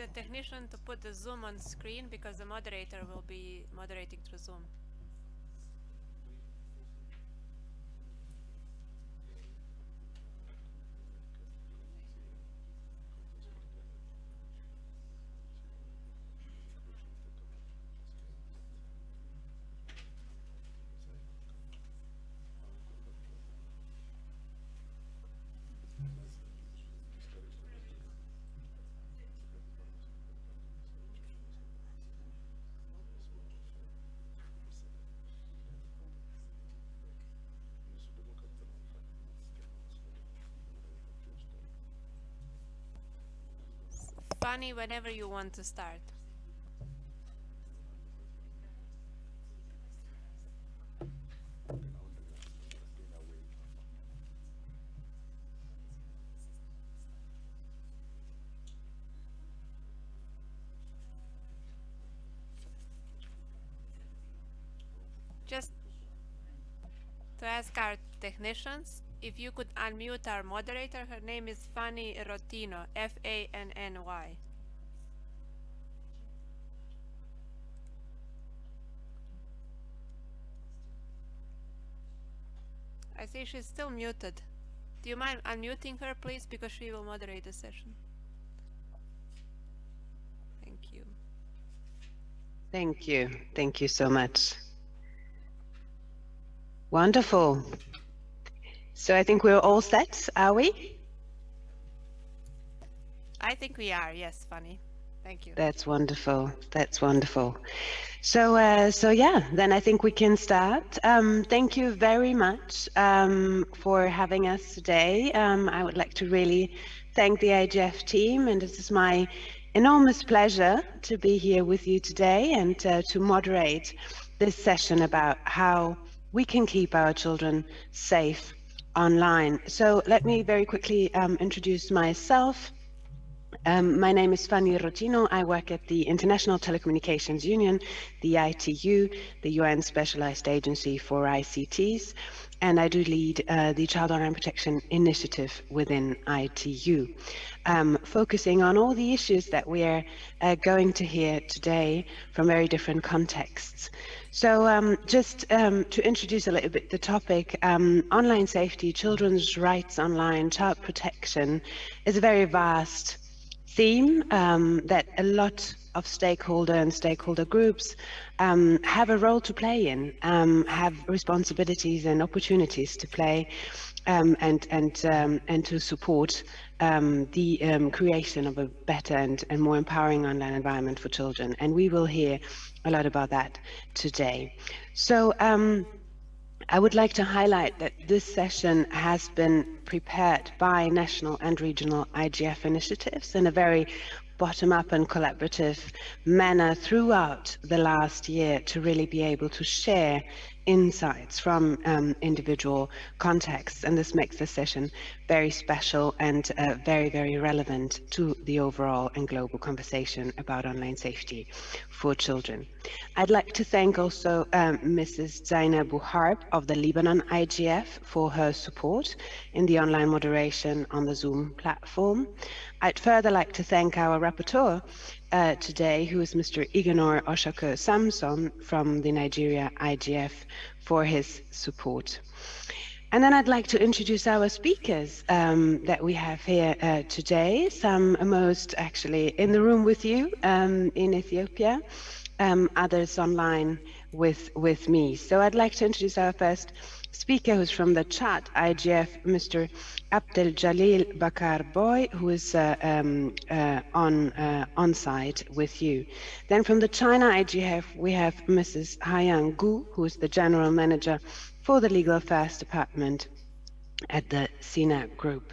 the technician to put the Zoom on screen because the moderator will be moderating through Zoom. Fanny, whenever you want to start. Just to ask our technicians if you could unmute our moderator, her name is Fanny Rotino, F-A-N-N-Y. I see she's still muted. Do you mind unmuting her, please, because she will moderate the session. Thank you. Thank you. Thank you so much. Wonderful. So I think we're all set, are we? I think we are, yes, Fanny. Thank you. That's wonderful. That's wonderful. So, uh, so yeah, then I think we can start. Um, thank you very much um, for having us today. Um, I would like to really thank the IGF team, and this is my enormous pleasure to be here with you today and uh, to moderate this session about how we can keep our children safe online. So let me very quickly um, introduce myself. Um, my name is Fanny Rotino. I work at the International Telecommunications Union, the ITU, the UN Specialized Agency for ICTs, and I do lead uh, the Child Online Protection Initiative within ITU, um, focusing on all the issues that we're uh, going to hear today from very different contexts. So um, just um, to introduce a little bit the topic, um, online safety, children's rights online, child protection is a very vast theme um, that a lot of stakeholder and stakeholder groups um, have a role to play in, um, have responsibilities and opportunities to play and, and, and to support the creation of a better and, and more empowering online environment for children. And we will hear a lot about that today. So um, I would like to highlight that this session has been prepared by national and regional IGF initiatives in a very bottom-up and collaborative manner throughout the last year to really be able to share insights from um, individual contexts. And this makes the session very special and uh, very, very relevant to the overall and global conversation about online safety for children. I'd like to thank also um, Mrs. Zeina Bou Harb of the Lebanon IGF for her support in the online moderation on the Zoom platform. I'd further like to thank our rapporteur uh, today, who is Mr. Ignor Oshako Samson from the Nigeria IGF for his support. And then I'd like to introduce our speakers um, that we have here uh, today, some most actually in the room with you um, in Ethiopia, um, others online with, with me. So I'd like to introduce our first speaker who's from the Chad IGF, Mr. Abdel Jalil Bachar Bong, who is uh, um, uh, on uh, on site with you. Then from the China IGF, we have Mrs. Haiyang Gu, who is the General Manager for the Legal Affairs Department at the SINA group.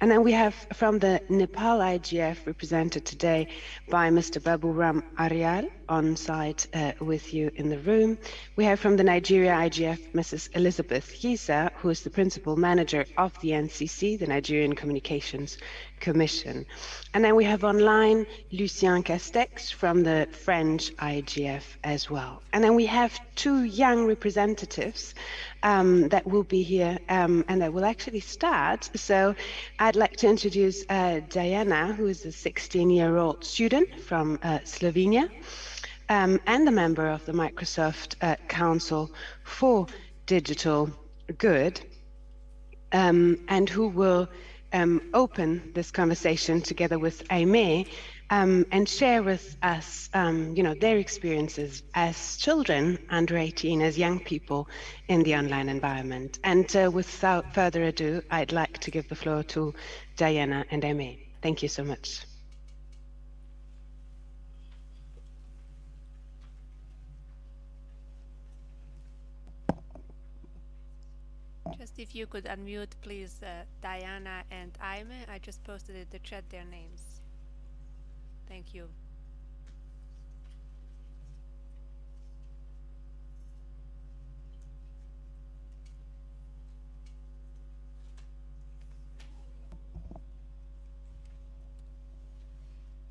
And then we have from the Nepal IGF represented today by Mr. Babu Ram Aryal, on site uh, with you in the room. We have from the Nigeria IGF, Mrs. Elizabeth Yisa, who is the principal manager of the NCC, the Nigerian Communications Commission. And then we have online Lucien Castex from the French IGF as well. And then we have two young representatives um, that will be here um, and that will actually start. So I'd like to introduce uh, Diana, who is a 16-year-old student from uh, Slovenia um, and a member of the Microsoft uh, Council for Digital Good, um, and who will um, open this conversation together with Aimee um, and share with us, um, you know, their experiences as children under 18, as young people in the online environment. And uh, without further ado, I'd like to give the floor to Diana and Aimee. Thank you so much. Just if you could unmute, please, uh, Diana and Aimee. I just posted in the chat their names. Thank you.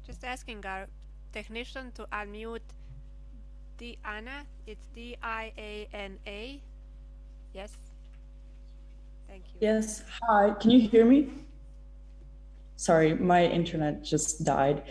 Just asking our technician to unmute Diana. It's D-I-A-N-A. Yes. Thank you. Yes. Hi. Can you hear me? Sorry, my internet just died.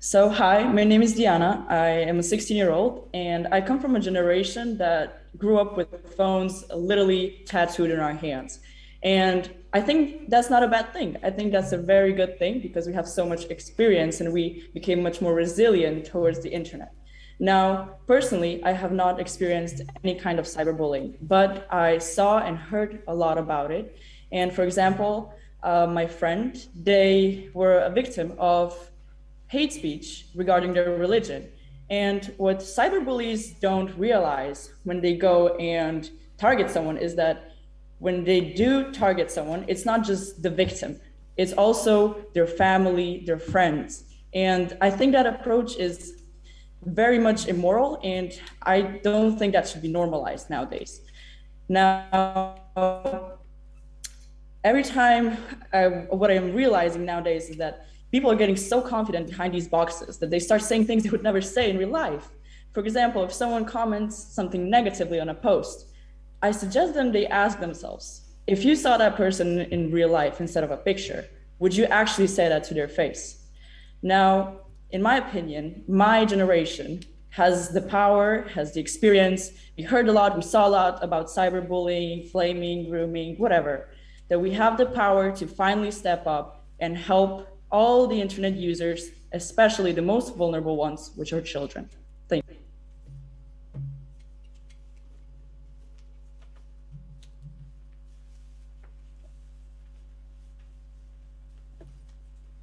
So, hi, my name is Diana. I am a 16 year old, and I come from a generation that grew up with phones literally tattooed in our hands. And I think that's not a bad thing. I think that's a very good thing because we have so much experience and we became much more resilient towards the internet. Now, personally, I have not experienced any kind of cyberbullying, but I saw and heard a lot about it. And for example, uh, my friend, they were a victim of hate speech regarding their religion. And what cyberbullies don't realize when they go and target someone is that when they do target someone, it's not just the victim, it's also their family, their friends. And I think that approach is very much immoral, and I don't think that should be normalized nowadays. Now, every time I, what I'm realizing nowadays is that people are getting so confident behind these boxes that they start saying things they would never say in real life. For example, if someone comments something negatively on a post, I suggest them they ask themselves, if you saw that person in real life instead of a picture, would you actually say that to their face? Now, in my opinion, my generation has the power, has the experience. We heard a lot, we saw a lot about cyberbullying, flaming, grooming, whatever, that we have the power to finally step up and help all the internet users, especially the most vulnerable ones, which are children. Thank you.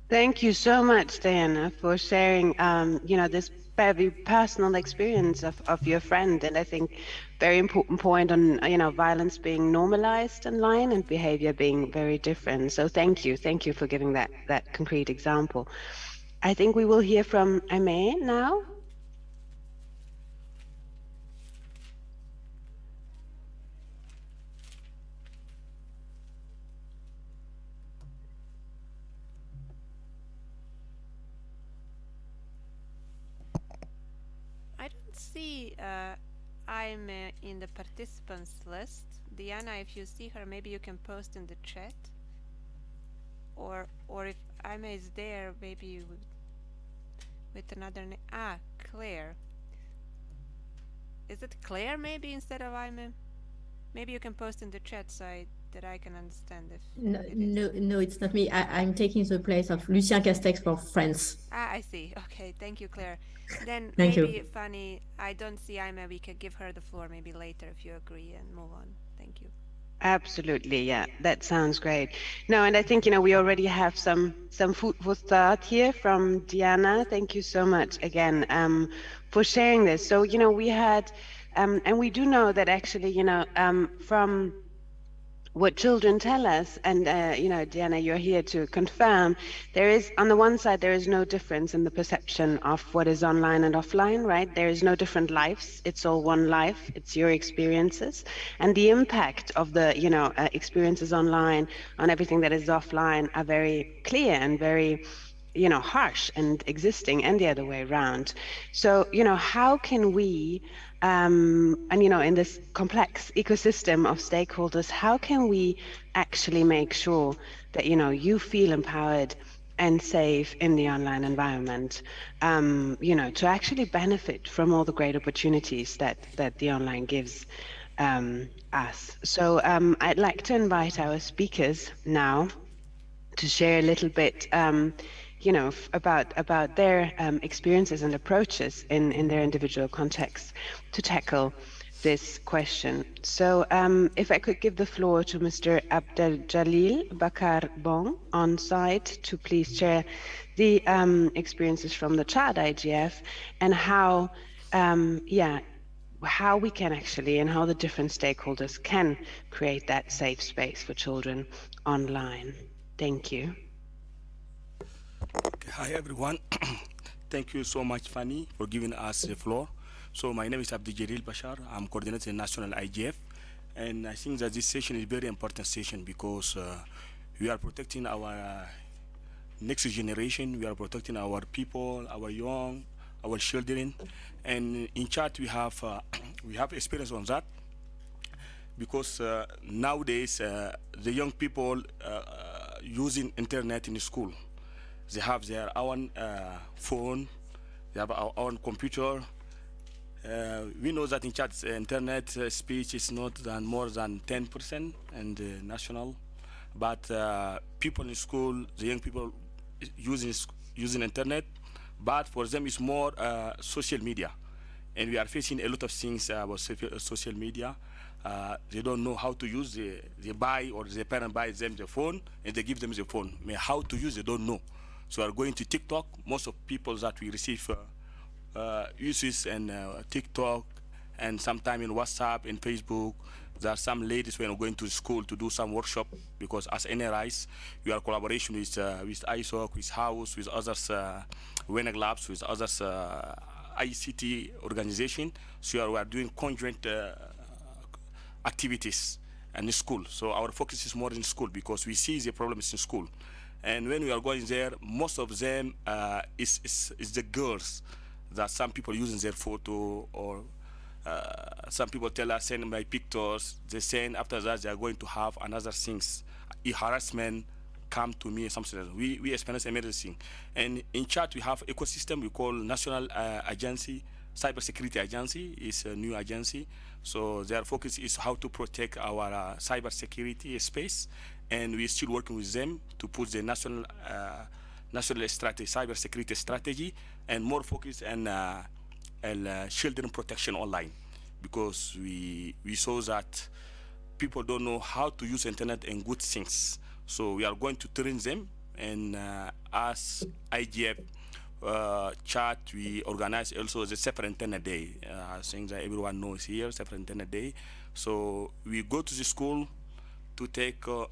Thank you so much, Diana, for sharing, um, you know, this very personal experience of, of your friend. And I think very important point on, you know, violence being normalized online and behavior being very different. So thank you. Thank you for giving that, that concrete example. I think we will hear from Aimee now. I don't see uh, I'm uh, in the participants list. Diana, if you see her, maybe you can post in the chat. Or or if Aimee is there, maybe with, with another name. Ah, Claire. Is it Claire maybe instead of Aimee? Maybe you can post in the chat so I that I can understand if no no no it's not me. I, i'm taking the place of lucien castex for france. Ah i see. Okay thank you claire. Then thank maybe you. Fanny i don't see Aimee we could give her the floor maybe later if you agree and move on. Thank you. Absolutely, yeah, that sounds great. No, and I think you know we already have some some food for thought here from Diana. Thank you so much again um, for sharing this. So you know we had, um, and we do know that actually you know um, from what children tell us, and uh, you know, Diana, you're here to confirm, there is, on the one side, there is no difference in the perception of what is online and offline, right? There is no different lives. It's all one life. It's your experiences. And the impact of the, you know, uh, experiences online on everything that is offline are very clear and very, you know, harsh and existing and the other way around. So, you know, how can we um, and you know in this complex ecosystem of stakeholders how can we actually make sure that you know you feel empowered and safe in the online environment um, you know to actually benefit from all the great opportunities that that the online gives um, us? So um, I'd like to invite our speakers now to share a little bit um, you know, about about their um, experiences and approaches in in their individual contexts to tackle this question. So, um, if I could give the floor to Mr. Abdel Jalil Bachar Bong on site to please share the um, experiences from the Chad IGF and how, um, yeah, how we can actually and how the different stakeholders can create that safe space for children online. Thank you. Hi everyone. Thank you so much, Fanny, for giving us the floor. So my name is Abdi Jalil Bashar. I'm coordinating national IGF. And I think that this session is very important session because uh, we are protecting our uh, next generation. We are protecting our people, our young, our children. And in Chad, we have, uh, we have experience on that because uh, nowadays uh, the young people using internet in school they have their own uh, phone, they have our own computer. Uh, we know that in Chad, uh, internet uh, speech is not than more than 10% and uh, national, but uh, people in school, the young people using using internet, but for them it's more social media, and we are facing a lot of things about social media. Uh, they don't know how to use the they buy or the parent buys them the phone and they give them the phone. I mean, how to use they don't know. So we are going to TikTok. Most of people that we receive uh, uh, uses and uh, TikTok and sometime in WhatsApp and Facebook. There are some ladies when going to school to do some workshop because as NRIs, we are collaboration with uh, with ISOC, with House, with others, uh, Wenak Labs, with others uh, ICT organization. So we are doing conjoint uh, activities in school. So our focus is more in school because we see the problems in school. And when we are going there, most of them uh, is, is, is, the girls that some people using their photo or uh, some people tell us send my pictures. They send after that they are going to have another things, harassment come to me something. We we experience everything. And in Chad we have ecosystem we call National uh, Agency, Cybersecurity Agency is a new agency. So their focus is how to protect our uh, cybersecurity space and we're still working with them to put the national uh, national strategy, cyber security strategy, and more focus on uh, uh, children protection online, because we we saw that people don't know how to use internet and good things. So we are going to train them, and uh, as IGF uh, Chad, we organize also the Safer Internet Day. Uh, that everyone knows here, Safer Internet Day. So we go to the school to take uh,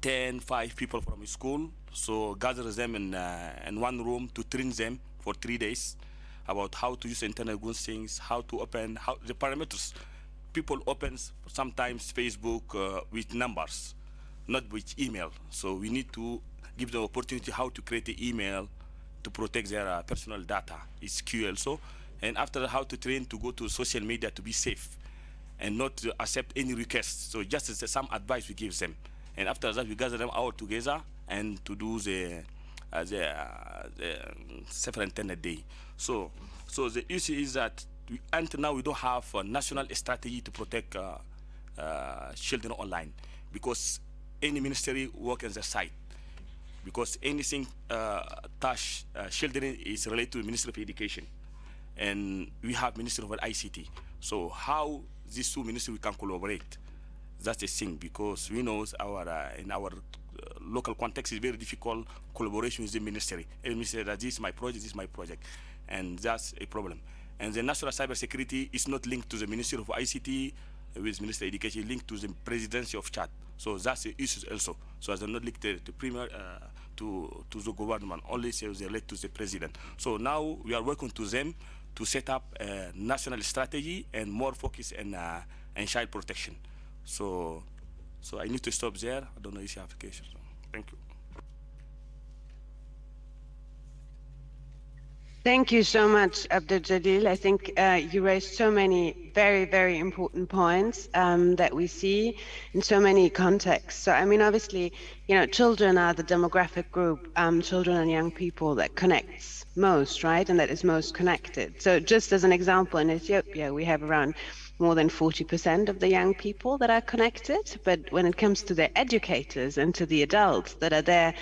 10, 5 people from school. So gather them in, uh, in one room to train them for three days about how to use internet good things, how to open, how the parameters. People open sometimes Facebook uh, with numbers, not with email. So we need to give them opportunity how to create the email to protect their uh, personal data. It's key also. And after how to train to go to social media to be safe and not accept any requests. So just some advice we give them. And after that, we gather them all together and to do the, uh, the, uh, the superintendent day. So, so the issue is that we, until now we don't have a national strategy to protect uh, uh, children online because any ministry work on the site because anything uh, touch uh, children is related to Ministry of Education and we have Ministry of ICT. So how these two ministries can collaborate that's a thing because we know our uh, in our uh, local context is very difficult collaboration with the ministry. Every ministry that this is my project, this is my project, and that's a problem. And the national cybersecurity is not linked to the Ministry of ICT, with Minister Education linked to the presidency of Chad. So that's the issue also. So as not linked to, to premier uh, to to the government, only say they relate to the president. So now we are working to them to set up a national strategy and more focus on uh, on child protection. So so I need to stop there. I don't know if you have questions. Thank you. Thank you so much, Abdul Jalil. I think uh, you raised so many very, very important points um, that we see in so many contexts. So, I mean, obviously, you know, children are the demographic group, um, children and young people that connects most, right? And that is most connected. So, just as an example, in Ethiopia, we have around more than 40% of the young people that are connected. But when it comes to their educators and to the adults that are there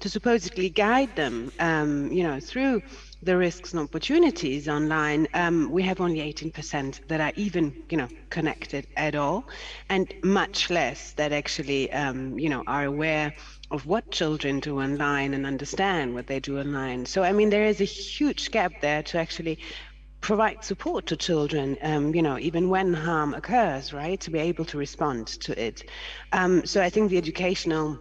to supposedly guide them, um, you know, through the risks and opportunities online, um, we have only 18% that are even, you know, connected at all, and much less that actually, um, you know, are aware of what children do online and understand what they do online. So, I mean, there is a huge gap there to actually provide support to children, um, you know, even when harm occurs, right, to be able to respond to it. Um, so I think the educational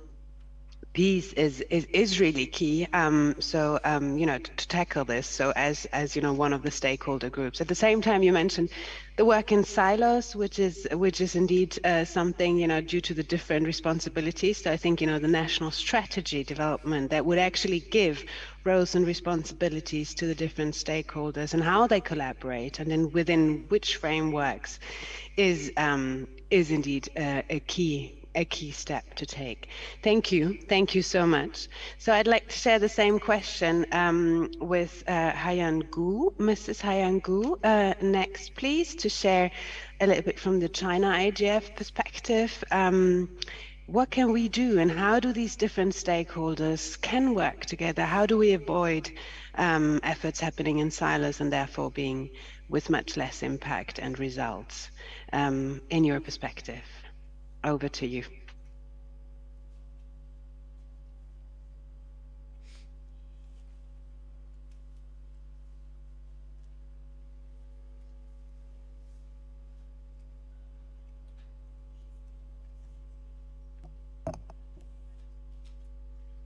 piece is is, is really key. Um, so um, you know to, to, tackle this. So as as you know one of the stakeholder groups. At the same time, you mentioned the work in silos, which is which is indeed uh, something you know due to the different responsibilities. So I think you know the national strategy development that would actually give roles and responsibilities to the different stakeholders and how they collaborate and then within which frameworks is um, is indeed uh, a key a key step to take. Thank you. Thank you so much. So I'd like to share the same question um, with uh, Haiyan Gu. Mrs. Haiyan Gu, uh, next, please, to share a little bit from the China IGF perspective. Um, what can we do and how do these different stakeholders can work together? How do we avoid um, efforts happening in silos and therefore being with much less impact and results um, in your perspective? Over to you.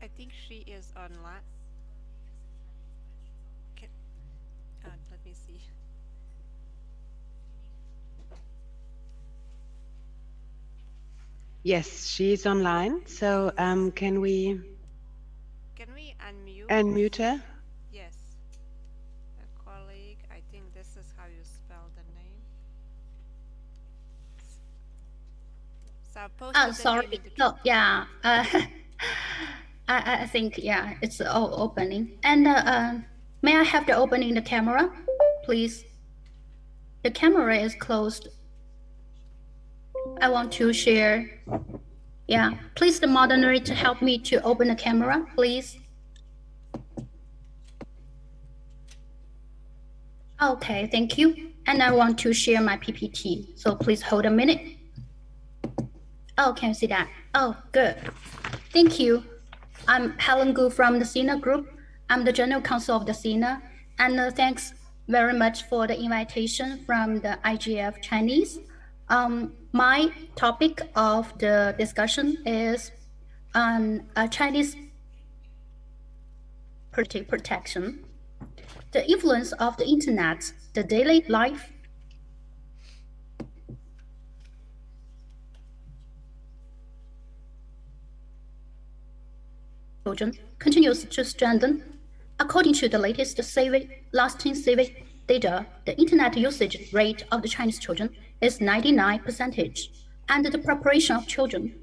I think she is online. Can, uh, let me see. Yes, she's online. So um, can we Can we unmute? unmute her? Yes. A colleague, I think this is how you spell the name. So I'll post Oh, sorry. the No, yeah. Uh, I, I think, yeah, it's all opening. And uh, uh, may I have the opening the camera, please? The camera is closed. I want to share. Yeah, please the moderator to help me to open the camera, please. Okay, thank you. And I want to share my PPT, so please hold a minute. Oh, can you see that? Oh, good. Thank you. I'm Helen Gu from the SINA Group. I'm the General Counsel of the SINA. And uh, thanks very much for the invitation from the IGF Chinese. Um, my topic of the discussion is on uh, Chinese protection, the influence of the internet, the daily life, children continues to strengthen. According to the latest civic, lasting survey data, the internet usage rate of the Chinese children is 99%, and the preparation of children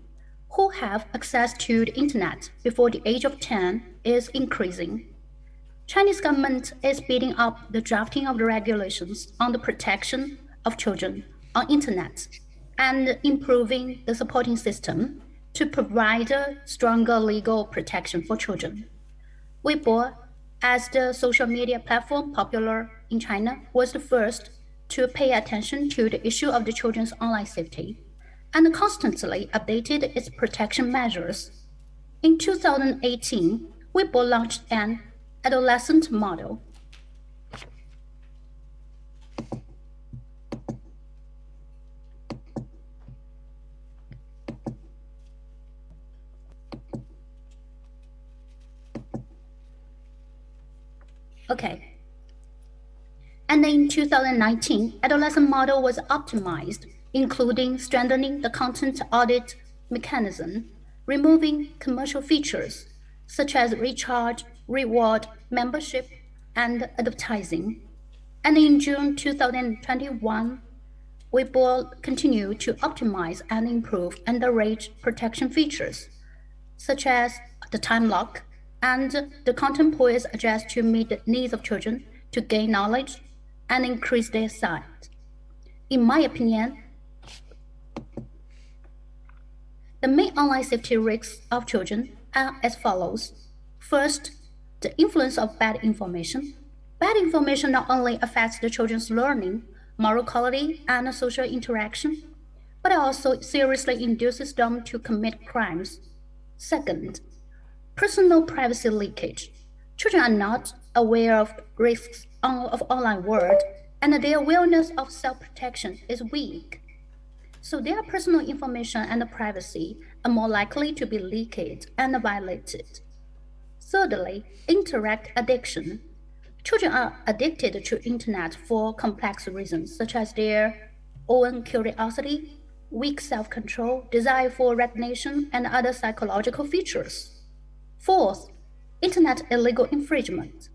who have access to the internet before the age of 10 is increasing. Chinese government is speeding up the drafting of the regulations on the protection of children on internet and improving the supporting system to provide a stronger legal protection for children. Weibo, as the social media platform popular in China, was the first to pay attention to the issue of the children's online safety and constantly updated its protection measures. In 2018, Weibo launched an adolescent model. Okay. And in 2019, adolescent model was optimized, including strengthening the content audit mechanism, removing commercial features such as recharge, reward, membership, and advertising. And in June 2021, we will continue to optimize and improve underage protection features, such as the time lock, and the content pool is adjusted to meet the needs of children to gain knowledge and increase their sight. In my opinion, the main online safety risks of children are as follows. First, the influence of bad information. Bad information not only affects the children's learning, moral quality, and social interaction, but also seriously induces them to commit crimes. Second, personal privacy leakage. Children are not aware of risks of online world, and their awareness of self-protection is weak. So their personal information and privacy are more likely to be leaked and violated. Thirdly, internet addiction. Children are addicted to internet for complex reasons, such as their own curiosity, weak self-control, desire for recognition, and other psychological features. Fourth, internet illegal infringement.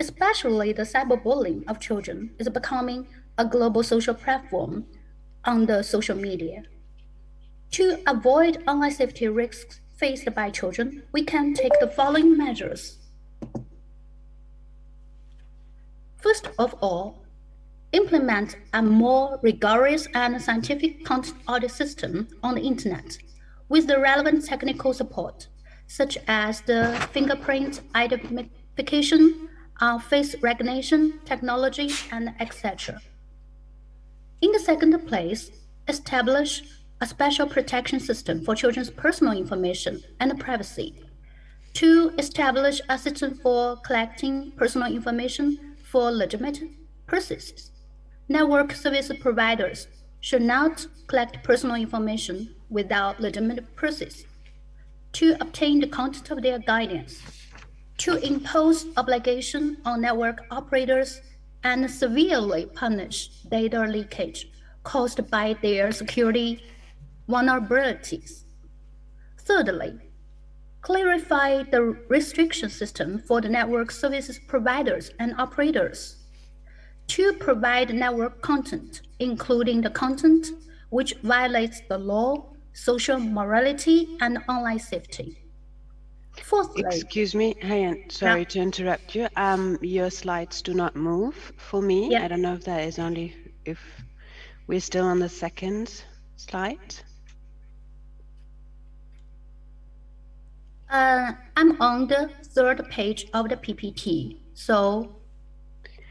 Especially the cyberbullying of children is becoming a global social platform on the social media. To avoid online safety risks faced by children, we can take the following measures. First of all, implement a more rigorous and scientific content audit system on the internet with the relevant technical support, such as the fingerprint identification, uh, face recognition technology, and etc. In the second place, establish a special protection system for children's personal information and privacy. To establish a system for collecting personal information for legitimate purposes. Network service providers should not collect personal information without legitimate purposes. To obtain the content of their guidance. To impose obligation on network operators and severely punish data leakage caused by their security vulnerabilities. Thirdly, clarify the restriction system for the network services providers and operators to provide network content, including the content which violates the law, social morality, and online safety. Excuse me, Hayan, sorry to interrupt you. Um, your slides do not move for me. Yeah. I don't know if that is only if we're still on the second slide. uh, I'm on the third page of the PPT. So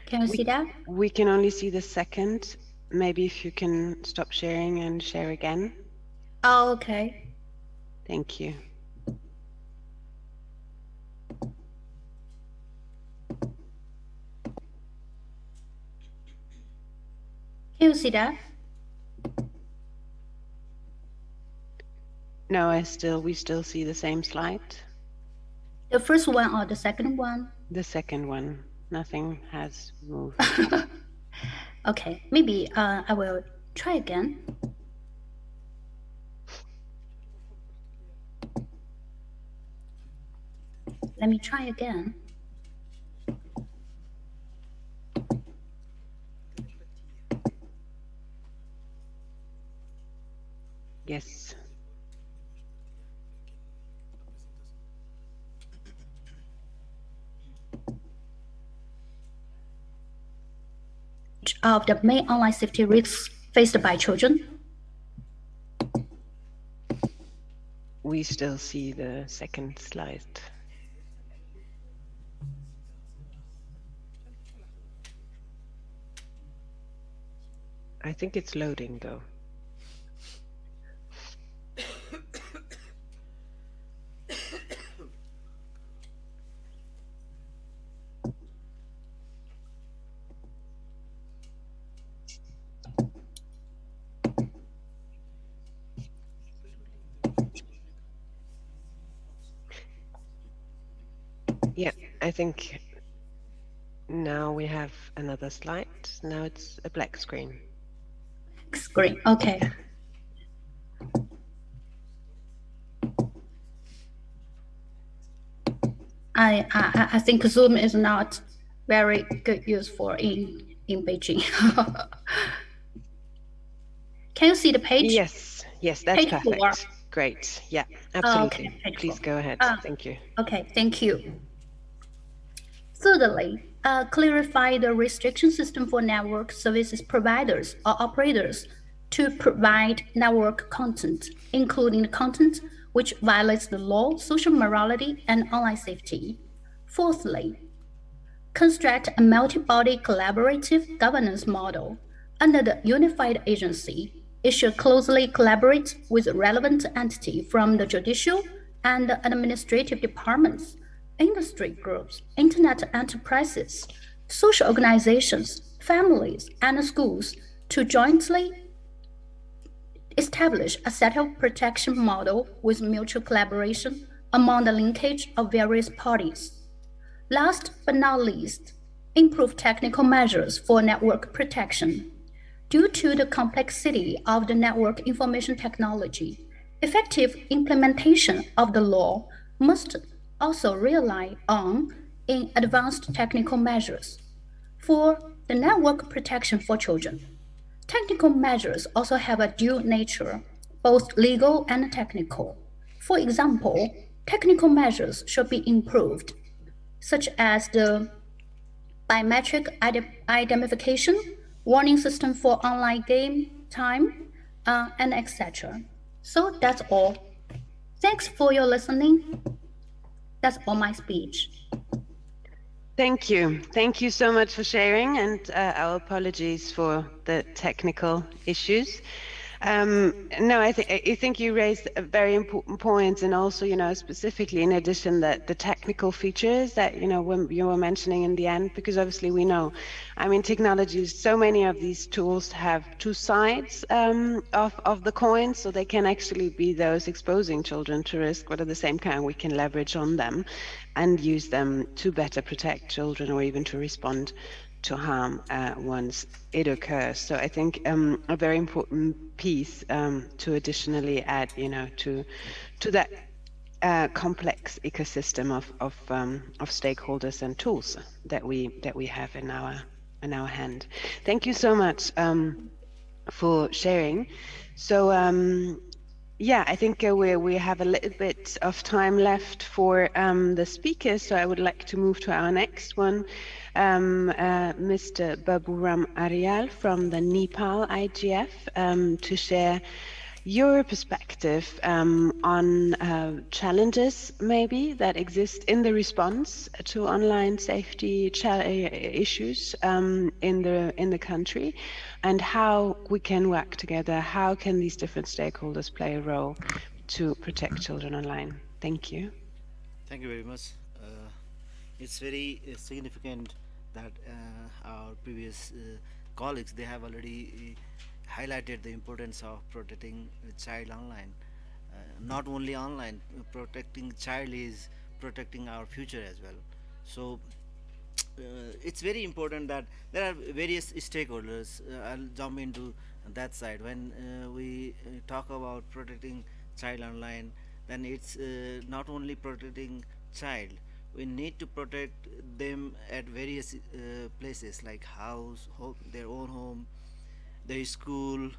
can you see that? We can only see the second. Maybe if you can stop sharing and share again. Oh, okay. Thank you. Can you see that? No, I still, we still see the same slide. The first one or the second one? The second one, nothing has moved. Okay, maybe uh, I will try again. Let me try again. Yes. Of the main online safety risks faced by children. We still see the second slide. I think it's loading though. Yeah, I think Now we have another slide. Now it's a black screen. Screen. Okay. I, I I think Zoom is not very good use for in in Beijing. Can you see the page? Yes, yes, that's Page perfect. four. Great. Yeah, absolutely. page Please four. go ahead. Ah. Thank you. Okay, thank you. Thirdly, uh, clarify the restriction system for network services providers or operators to provide network content, including the content which violates the law, social morality, and online safety. Fourthly, construct a multi-body collaborative governance model under the unified agency. It should closely collaborate with relevant entity from the judicial and administrative departments, industry groups, internet enterprises, social organizations, families, and schools to jointly establish a set of protection model with mutual collaboration among the linkage of various parties. Last but not least, improve technical measures for network protection. Due to the complexity of the network information technology, effective implementation of the law must also rely on in advanced technical measures. For the network protection for children, technical measures also have a dual nature, both legal and technical. For example, technical measures should be improved such as the biometric ide- identification, warning system for online game time, uh, and etc. So that's all. Thanks for your listening. That's all my speech. Thank you. Thank you so much for sharing, and uh, our apologies for the technical issues. Um, no, I think I think you raised a very important points, point, and also, you know, specifically in addition that the technical features that you know when you were mentioning in the end, because obviously we know, I mean, technologies. So many of these tools have two sides um, of of the coin, so they can actually be those exposing children to risk, but at the same time, we can leverage on them and use them to better protect children or even to respond to harm uh, once it occurs. So I think um, a very important piece um, to additionally add, you know, to to that uh, complex ecosystem of of, um, of stakeholders and tools that we that we have in our in our hand. Thank you so much um, for sharing. So. Um, yeah, I think uh, we we have a little bit of time left for um, the speakers, so I would like to move to our next one, um, uh, Mr. Baburam Aryal from the Nepal IGF, um, to share your perspective um, on uh, challenges maybe that exist in the response to online safety issues um, in the in the country, and how we can work together. How can these different stakeholders play a role to protect children online? Thank you. Thank you very much. Uh, it's very uh, significant that uh, our previous uh, colleagues they have already uh, highlighted the importance of protecting child online. Not only online, protecting child is protecting our future as well. So it's very important that there are various stakeholders. I'll jump into that side. When we talk about protecting child online, then it's uh, not only protecting child. We need to protect them at various uh, places like house, ho- their own home, their school.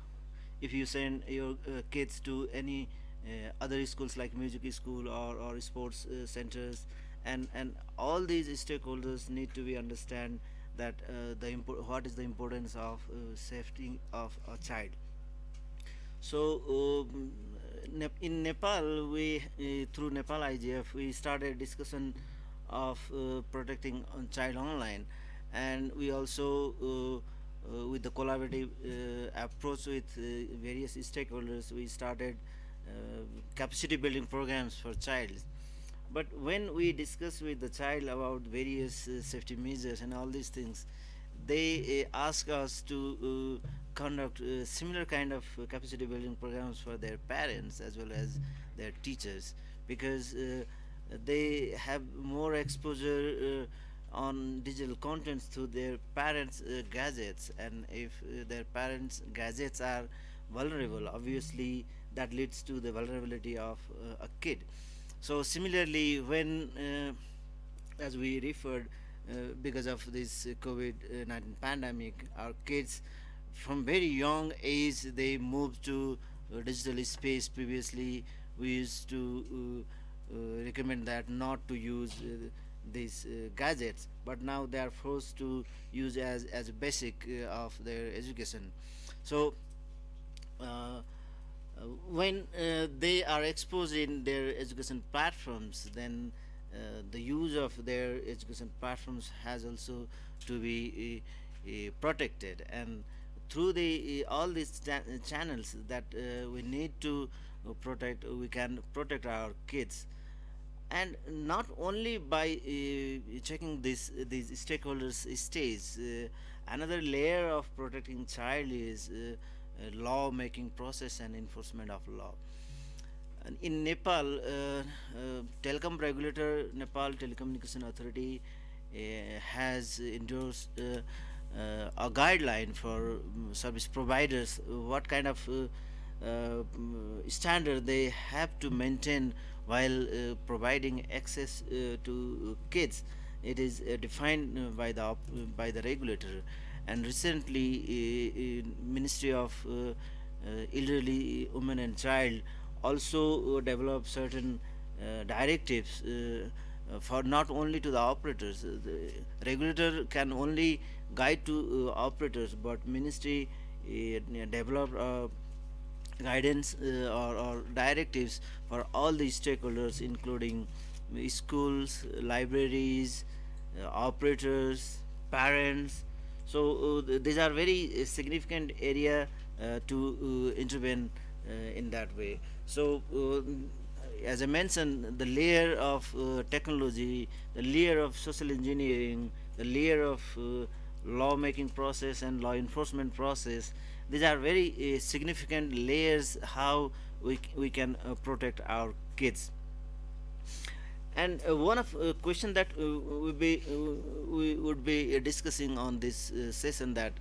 If you send your uh, kids to any uh, other schools like music school or, or sports uh, centers, and and all these stakeholders need to be understand that uh, the what is the importance of uh, safety of a child so um, in Nepal we through Nepal IGF we started discussion of uh, protecting on child online. And we also uh, uh, with the collaborative approach with various stakeholders we started capacity building programs for child. But when we discuss with the child about various safety measures and all these things they ask us to conduct uh, similar kind of uh, capacity building programs for their parents as well as their teachers. Because uh, they have more exposure uh, on digital contents through their parents' uh, gadgets, and if uh, their parents' gadgets are vulnerable, obviously that leads to the vulnerability of uh, a kid. So similarly, when as we referred, because of this COVID-19 pandemic, our kids from very young age they moved to uh, digital space previously we used to uh, uh, recommend that not to use these gadgets but now they are forced to use as as a basic of their education. So when they are exposed in their education platforms then uh, the use of their education platforms has also to be uh, uh, protected. And through the all these channels that uh, we need to uh, protect we can protect our kids and not only by uh, checking this these stakeholders stage uh, another layer of protecting child is uh, law making process and enforcement of law. And in Nepal uh, telecom regulator Nepal telecommunication authority has endorsed uh, a guideline for um, service providers what kind of uh, uh, standard they have to maintain while uh, providing access uh, to kids. It is uh, defined by the by the regulator. And recently ministry of elderly women and child also developed certain directives for not only to the operators. The regulator can only guide to uh, operators but ministry uh, developed uh, guidance or, or, directives for all the stakeholders including schools libraries uh, operators parents. So uh, these are very uh, significant area to intervene in that way. So as I mentioned, the layer of uh, technology, the layer of social engineering, the layer of uh, lawmaking process and law enforcement process these are very uh, significant layers how we, we can uh, protect our kids. And uh, one of uh, question that uh, we be uh, we would be discussing on this session that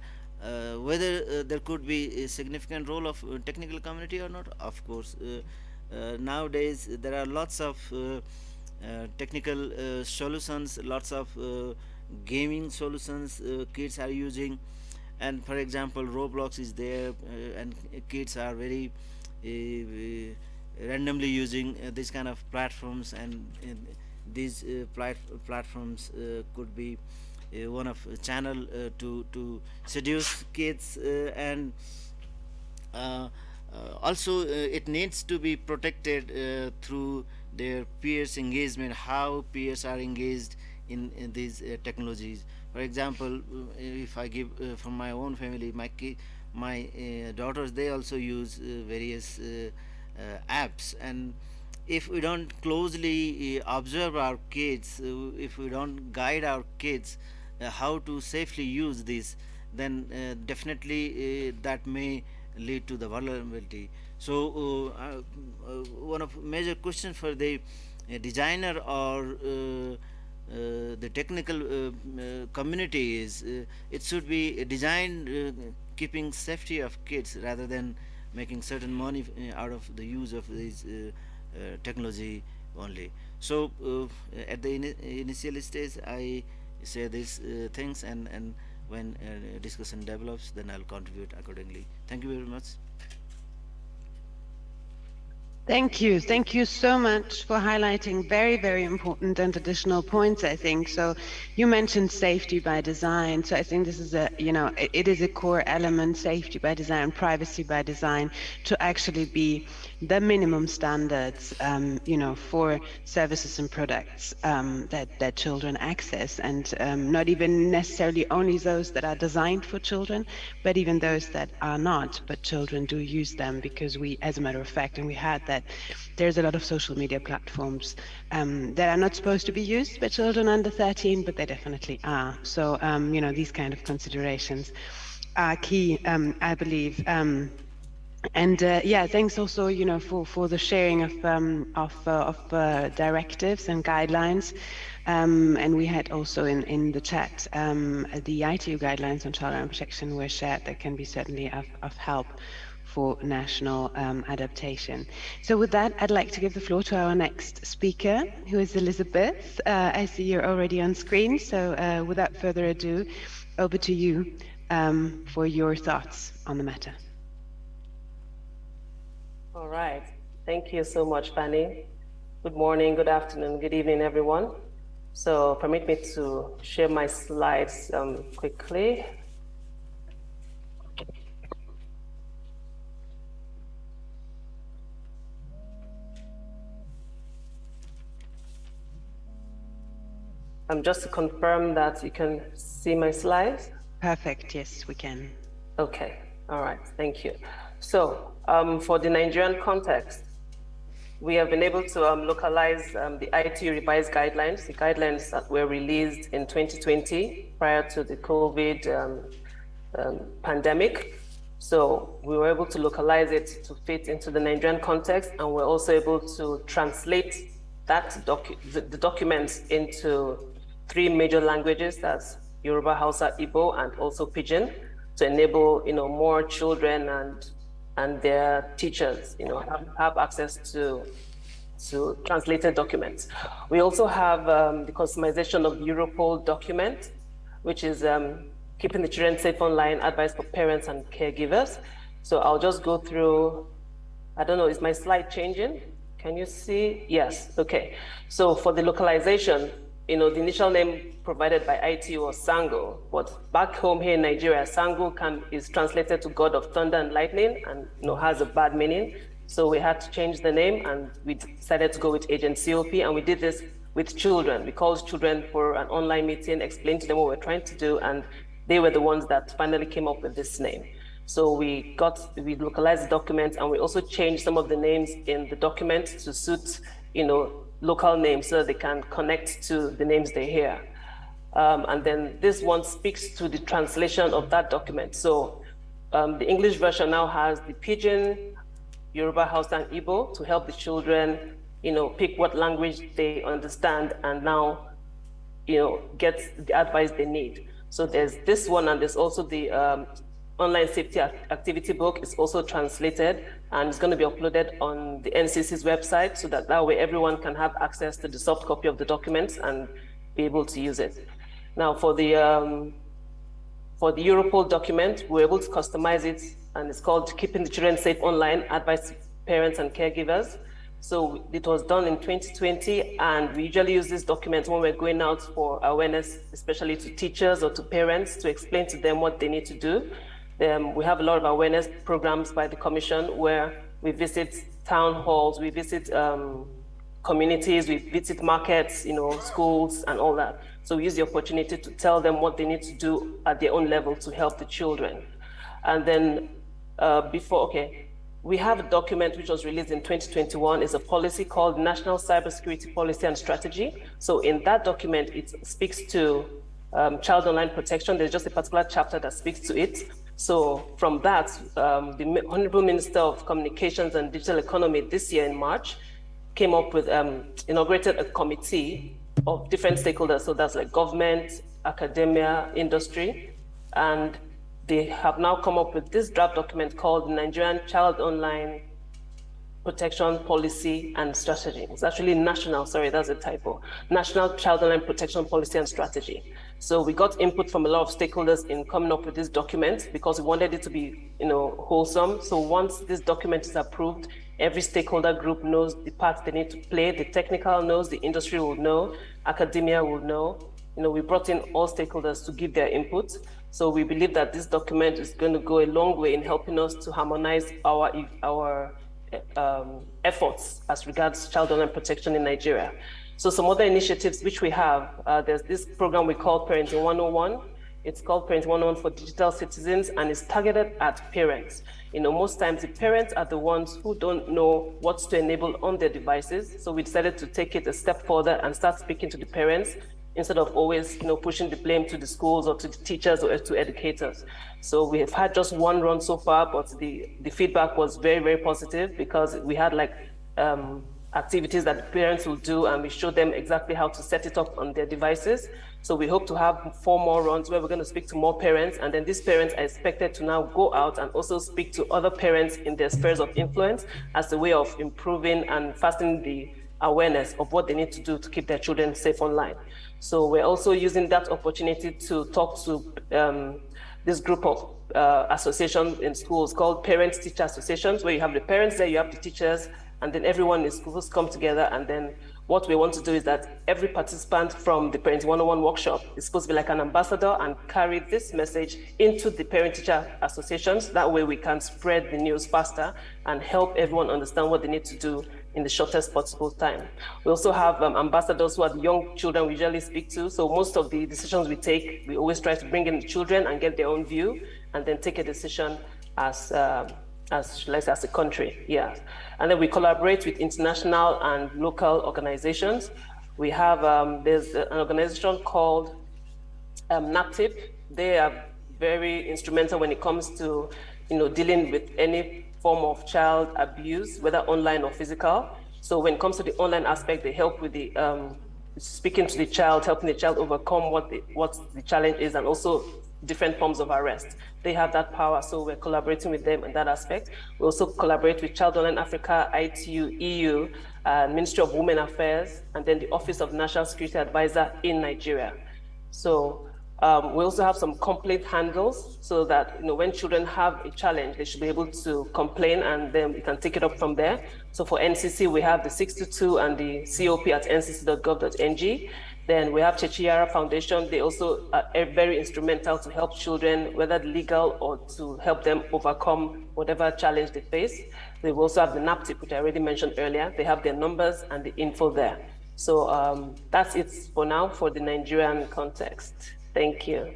whether there could be a significant role of technical community or not? Of course nowadays there are lots of technical solutions lots of gaming solutions kids are using and for example roblox is there uh, and kids are very uh, randomly using this kind of platforms and these plat platforms could be one of channel to to seduce kids and uh, also uh, it needs to be protected uh, through their peers engagement how peers are engaged in, in these uh, technologies for example uh, if I give uh, from my own family my my daughters they also use various apps. And if we don't closely observe our kids if we don't guide our kids how to safely use this then uh, definitely uh, that may lead to the vulnerability. So uh, one of major questions for the designer or uh, Uh, the technical uh, uh, community is uh, it should be designed uh, keeping safety of kids rather than making certain money out of the use of this technology only. So at the in initial stage I say these things and and when discussion develops then I'll contribute accordingly. Thank you very much Thank you. Thank you so much for highlighting very, very important and additional points, I think. So you mentioned safety by design. So I think this is a, you know, it, it is a core element, safety by design, privacy by design, to actually be the minimum standards, um, you know, for services and products um, that, that children access and um, not even necessarily only those that are designed for children, but even those that are not, but children do use them because we, as a matter of fact, and we had that there's a lot of social media platforms um, that are not supposed to be used by children under 13, but they definitely are. So, um, you know, these kind of considerations are key, um, I believe. And uh, yeah, thanks also, you know, for, for the sharing of um, of, uh, of uh, directives and guidelines. Um, and we had also in, in the chat, um, the ITU guidelines on child and protection were shared that can be certainly of, of help for national um, adaptation. So with that, I'd like to give the floor to our next speaker, who is Elizabeth. Uh, I see you're already on screen, so uh, without further ado, over to you um, for your thoughts on the matter. All right. Thank you so much, Fanny. Good morning, good afternoon, good evening, everyone. So permit me to share my slides um, quickly. Um, just to confirm that you can see my slides. Perfect. Yes, we can. Okay. All right. Thank you. So um, for the Nigerian context, we have been able to um, localize um, the IT revised guidelines, the guidelines that were released in 2020 prior to the COVID um, um, pandemic. So we were able to localize it to fit into the Nigerian context, and we're also able to translate that docu the, the documents into three major languages, that's Yoruba, Hausa, Igbo, and also Pidgin, to enable you know more children and and their teachers you know have, have access to to translated documents. We also have um, the customization of Europol document, which is um, keeping the children safe online, advice for parents and caregivers. So I'll just go through, I don't know, is my slide changing? Can you see? Yes, okay. So for the localization, you know, the initial name provided by IT was Sango, but back home here in Nigeria, Sango can, is translated to God of thunder and lightning and you know, has a bad meaning. So we had to change the name and we decided to go with Agent COP and we did this with children. We called children for an online meeting, explained to them what we're trying to do and they were the ones that finally came up with this name. So we got, we localized the document and we also changed some of the names in the document to suit, you know, local names so they can connect to the names they hear. Um, and then this one speaks to the translation of that document. So um, the English version now has the Pidgin, Yoruba, Hausa, and Igbo to help the children, you know, pick what language they understand and now, you know, get the advice they need. So there's this one, and there's also the um, online safety activity book is also translated and it's going to be uploaded on the NCC's website so that that way everyone can have access to the soft copy of the documents and be able to use it. Now for the um, for the Europol document, we're able to customize it and it's called Keeping the Children Safe Online, Advice Parents and Caregivers. So it was done in 2020 and we usually use this document when we're going out for awareness, especially to teachers or to parents to explain to them what they need to do. Um, we have a lot of awareness programs by the Commission where we visit town halls, we visit um, communities, we visit markets, you know, schools and all that. So we use the opportunity to tell them what they need to do at their own level to help the children. And then uh, before, okay, we have a document which was released in 2021. It's a policy called National Cybersecurity Policy and Strategy. So in that document, it speaks to um, child online protection. There's just a particular chapter that speaks to it. So from that, um, the Honorable Minister of Communications and Digital Economy this year in March came up with, um, inaugurated a committee of different stakeholders. So that's like government, academia, industry. And they have now come up with this draft document called the Nigerian Child Online Protection Policy and Strategy. It's actually national, sorry, that's a typo. National Child Online Protection Policy and Strategy. So we got input from a lot of stakeholders in coming up with this document because we wanted it to be, you know, wholesome. So once this document is approved, every stakeholder group knows the part they need to play. The technical knows, the industry will know, academia will know. You know, we brought in all stakeholders to give their input. So we believe that this document is going to go a long way in helping us to harmonize our our um, efforts as regards child online protection in Nigeria. So some other initiatives which we have, uh, there's this program we call Parenting 101. It's called Parenting 101 for Digital Citizens and it's targeted at parents. You know, most times the parents are the ones who don't know what to enable on their devices. So we decided to take it a step further and start speaking to the parents instead of always, you know, pushing the blame to the schools or to the teachers or to educators. So we have had just one run so far, but the, the feedback was very, very positive because we had like um, activities that parents will do and we show them exactly how to set it up on their devices. So we hope to have four more runs where we're going to speak to more parents and then these parents are expected to now go out and also speak to other parents in their spheres of influence as a way of improving and fastening the awareness of what they need to do to keep their children safe online. So we're also using that opportunity to talk to um, this group of uh, associations in schools called Parents Teacher Associations, where you have the parents there, you have the teachers, and then everyone in schools come together. And then what we want to do is that every participant from the Parent 101 workshop is supposed to be like an ambassador and carry this message into the Parent Teacher Associations. That way we can spread the news faster and help everyone understand what they need to do in the shortest possible time. We also have um, ambassadors who are the young children we usually speak to. So most of the decisions we take, we always try to bring in the children and get their own view and then take a decision as, uh, as, let's as a country, yeah. And then we collaborate with international and local organizations. We have, um, there's an organization called um, NAPTIP. They are very instrumental when it comes to, you know, dealing with any form of child abuse, whether online or physical. So when it comes to the online aspect, they help with the um, speaking to the child, helping the child overcome what the, what the challenge is, and also different forms of arrest. They have that power, so we're collaborating with them in that aspect. We also collaborate with Child Online Africa, ITU, EU, uh, Ministry of Women Affairs, and then the Office of National Security Advisor in Nigeria. So um, we also have some complaint handles so that you know when children have a challenge, they should be able to complain and then we can take it up from there. So for NCC, we have the 622 and the COP at ncc.gov.ng. Then we have Cece Yara Foundation. They also are very instrumental to help children, whether legal or to help them overcome whatever challenge they face. They also have the NAPTIP, which I already mentioned earlier. They have their numbers and the info there. So um, that's it for now for the Nigerian context. Thank you.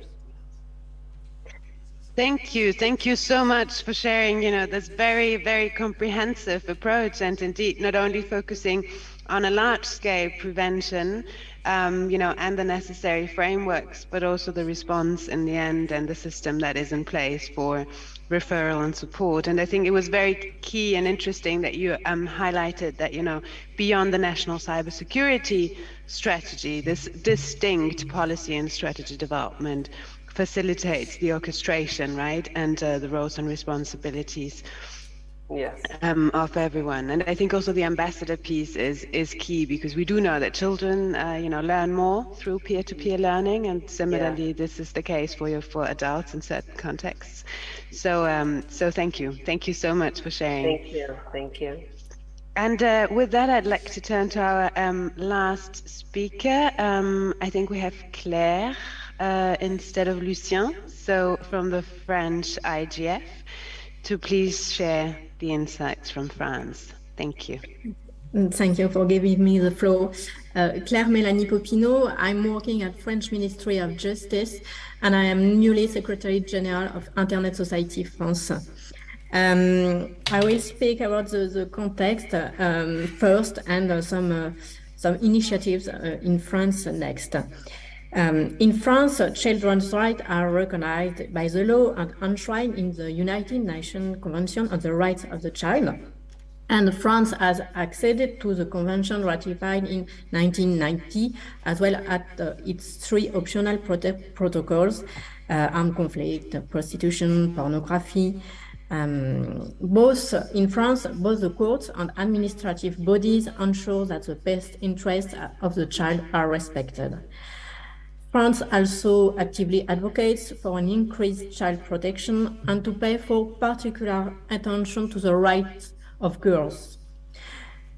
Thank you. Thank you so much for sharing, you know, this very, very comprehensive approach and indeed not only focusing on a large scale prevention, um, you know, and the necessary frameworks, but also the response in the end and the system that is in place for referral and support. And I think it was very key and interesting that you um, highlighted that, you know, beyond the national cybersecurity strategy, this distinct policy and strategy development facilitates the orchestration, right, and uh, the roles and responsibilities yes. um, of everyone. And I think also the ambassador piece is is key because we do know that children, uh, you know, learn more through peer-to-peer learning, and similarly, yeah. this is the case for for adults in certain contexts. So, um, so thank you, thank you so much for sharing. Thank you, thank you. And uh, with that, I'd like to turn to our um, last speaker. Um, I think we have Claire uh, instead of Lucien, so from the French IGF, to please share the insights from France. Thank you. Thank you for giving me the floor. Uh, Claire Mélanie Popinot, I'm working at French Ministry of Justice and I am newly Secretary General of Internet Society France. Um, I will speak about the, the context um, first and uh, some uh, some initiatives uh, in France next. Um, in France, children's rights are recognized by the law and enshrined in the United Nations Convention on the Rights of the Child. And France has acceded to the convention ratified in 1990, as well as uh, its three optional protocols, uh, armed conflict, prostitution, pornography, um, both in France, both the courts and administrative bodies ensure that the best interests of the child are respected. France also actively advocates for an increased child protection and to pay for particular attention to the rights of girls.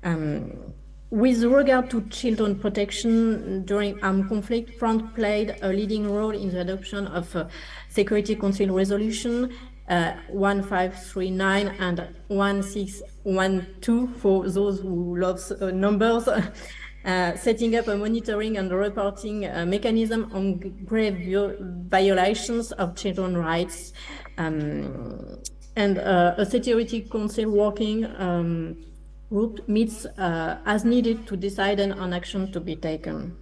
Um, with regard to children protection during armed conflict, France played a leading role in the adoption of a Security Council resolution uh, 1539 and 1612 for those who love uh, numbers, uh, setting up a monitoring and reporting uh, mechanism on grave violations of children's rights um, and uh, a security council working um, group meets uh, as needed to decide on action to be taken.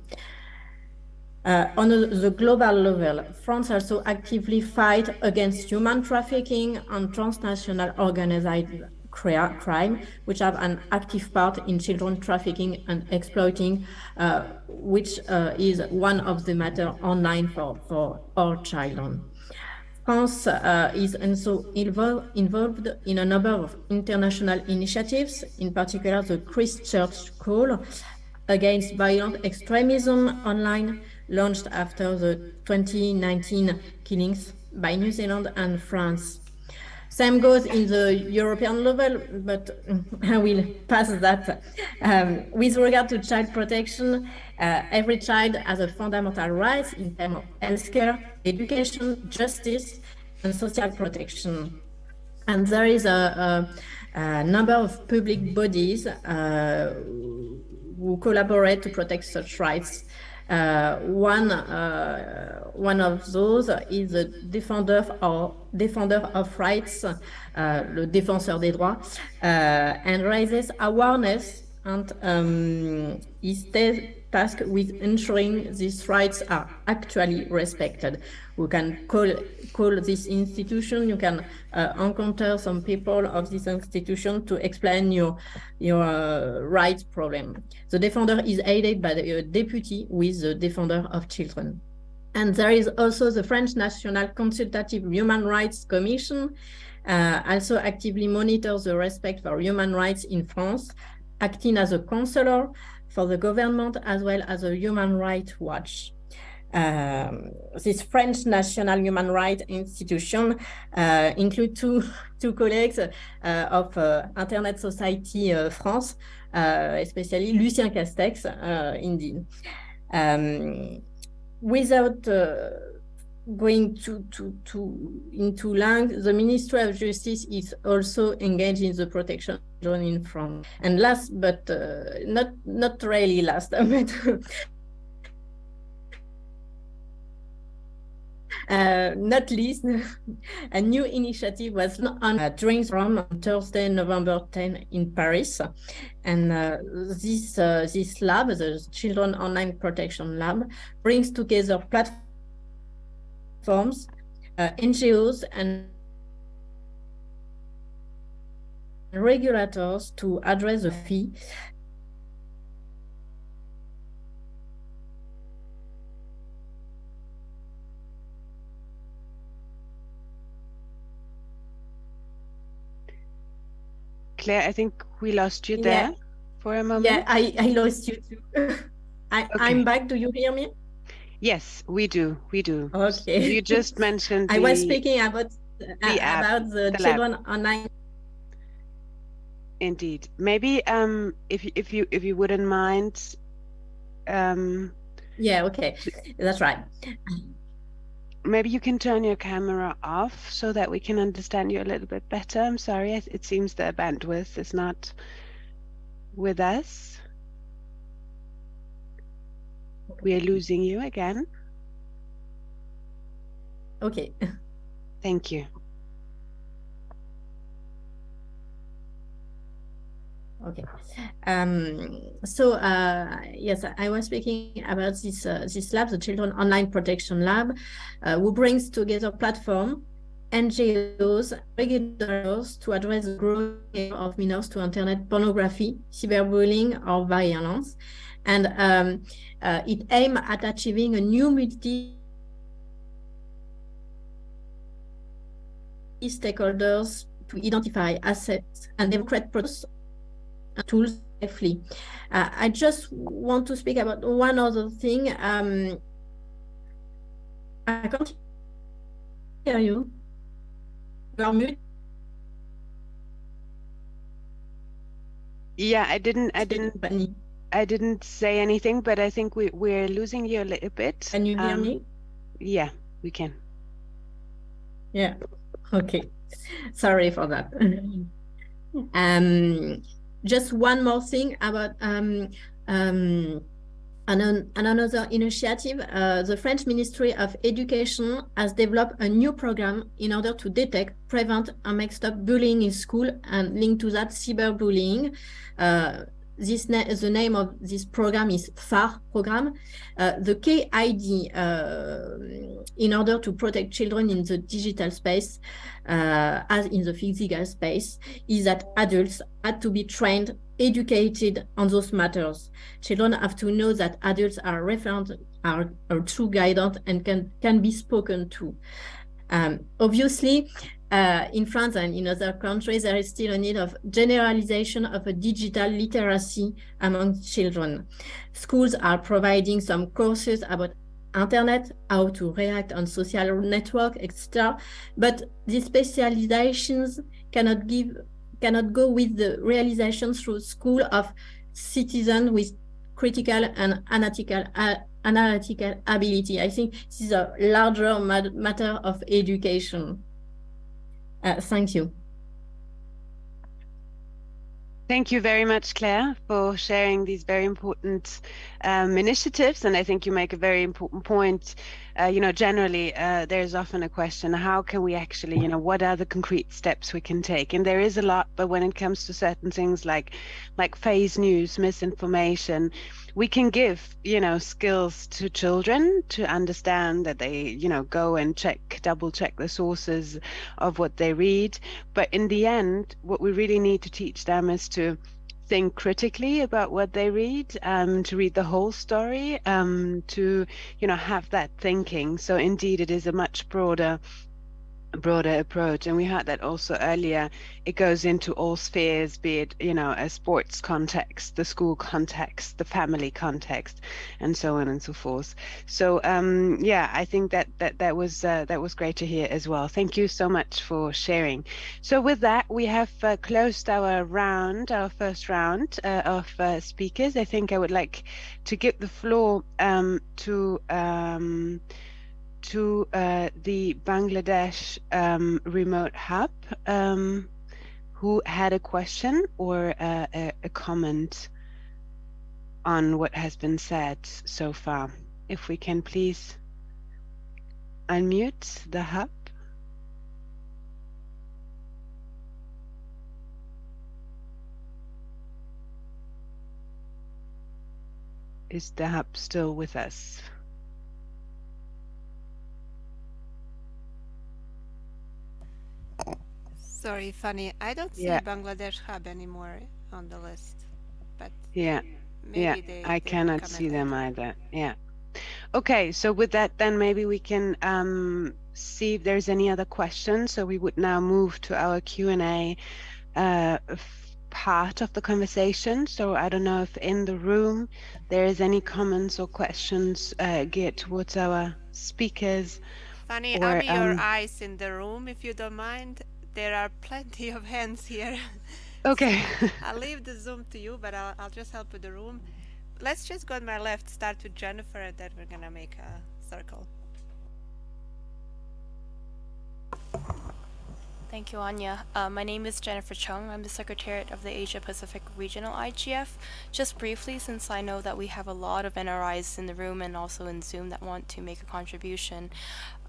Uh, on the global level, France also actively fight against human trafficking and transnational organized crime, which have an active part in children trafficking and exploiting, uh, which uh, is one of the matter online for, for all children. France uh, is also involved, involved in a number of international initiatives, in particular the Christchurch Call against violent extremism online, launched after the 2019 killings by New Zealand and France. Same goes in the European level, but I will pass that. Um, with regard to child protection, uh, every child has a fundamental right in terms of healthcare, education, justice, and social protection. And there is a, a, a number of public bodies uh, who collaborate to protect such rights. Uh, one uh, one of those is the defender of defender of rights, uh, le défenseur des droits, uh, and raises awareness and um, is tasked with ensuring these rights are actually respected. We can call call this institution. You can uh, encounter some people of this institution to explain your your uh, rights problem. The defender is aided by the uh, deputy with the defender of children. And there is also the French National Consultative Human Rights Commission, uh, also actively monitors the respect for human rights in France, acting as a counselor for the government as well as a Human Rights Watch. Um, this French National Human Rights Institution uh, include two, two colleagues uh, of uh, Internet Society uh, France, uh, especially Lucien Castex, uh, indeed. Um, without going to, to, to into lang, the Ministry of Justice is also engaged in the protection in France. And last, but uh, not not really last, but Uh, not least, a new initiative was on uh, from Thursday, November 10 in Paris. And uh, this, uh, this lab, the Children Online Protection Lab, brings together platforms platforms, uh, NGOs and regulators to address the fee Claire, I think we lost you there yeah. for a moment. Yeah, I, I lost you too. I, okay. I'm back. Do you hear me? Yes, we do. We do. Okay. You just mentioned. I was speaking about uh, the app, about the, the children lab. online. Indeed. Maybe um, if if you if you wouldn't mind. Um, yeah. Okay. That's right. Maybe you can turn your camera off so that we can understand you a little bit better. I'm sorry. It seems the bandwidth is not with us. We are losing you again. Okay. Thank you. Okay. Um, so uh, yes, I was speaking about this uh, this lab, the Children Online Protection Lab, uh, who brings together platform, NGOs, regulators to address the growing of minors to internet pornography, cyberbullying, or violence, and um, uh, it aims at achieving a new multi stakeholders to identify assets and democratic products and tools safely. Uh, I just want to speak about one other thing. Um, I can't hear you. You are mute. Yeah, I didn't. I didn't. I didn't say anything, but I think we, we're losing you a little bit. Can you hear um, me? Yeah, we can. Yeah, okay. Sorry for that. um, just one more thing about um, um, an, another initiative. Uh, the French Ministry of Education has developed a new program in order to detect, prevent, and make stop bullying in school and link to that cyberbullying. Uh, this na the name of this program is pHARe program. Uh, the KID, uh, in order to protect children in the digital space, uh, as in the physical space, is that adults had to be trained, educated on those matters. Children have to know that adults are referent, are, are true guidance and can, can be spoken to. Um, obviously, uh, in France and in other countries, there is still a need of generalization of a digital literacy among children. Schools are providing some courses about internet, how to react on social network, etc. But these specializations cannot give cannot go with the realization through school of citizens with critical and analytical uh, analytical ability. I think this is a larger matter of education. Uh, thank you. Thank you very much, Claire, for sharing these very important um, initiatives. And I think you make a very important point. Uh, you know, generally, uh, there's often a question, how can we actually, you know, what are the concrete steps we can take? And there is a lot, but when it comes to certain things like, like phase news, misinformation, we can give you know skills to children to understand that they you know go and check double check the sources of what they read. But in the end what we really need to teach them is to think critically about what they read um, to read the whole story um, to you know have that thinking. So indeed it is a much broader broader approach and we heard that also earlier. It goes into all spheres be it you know a sports context the school context the family context and so on and so forth. So um yeah i think that that that was uh, that was great to hear as well. Thank you so much for sharing. So with that we have uh, closed our round our first round uh, of uh, speakers. I think i would like to give the floor um to um to uh, the Bangladesh um, remote hub um, who had a question or uh, a, a, comment on what has been said so far. If we can please unmute the hub. Is the hub still with us? Sorry, Fanny. I don't see yeah. Bangladesh Hub anymore on the list, but yeah, yeah, they, I they cannot see them either. Yeah. Okay, so with that, then maybe we can um, see if there's any other questions. So we would now move to our Q and A uh, part of the conversation. So I don't know if in the room there is any comments or questions uh, geared towards our speakers. Fanny, or, um, your eyes in the room if you don't mind there are plenty of hands here. Okay. so I'll leave the Zoom to you, but I'll, I'll just help with the room. Let's just go on my left, start with Jennifer, and then we're gonna make a circle. Thank you, Anya. Uh, my name is Jennifer Chung. I'm the Secretariat of the Asia Pacific Regional IGF. Just briefly, since I know that we have a lot of NRIs in the room and also in Zoom that want to make a contribution,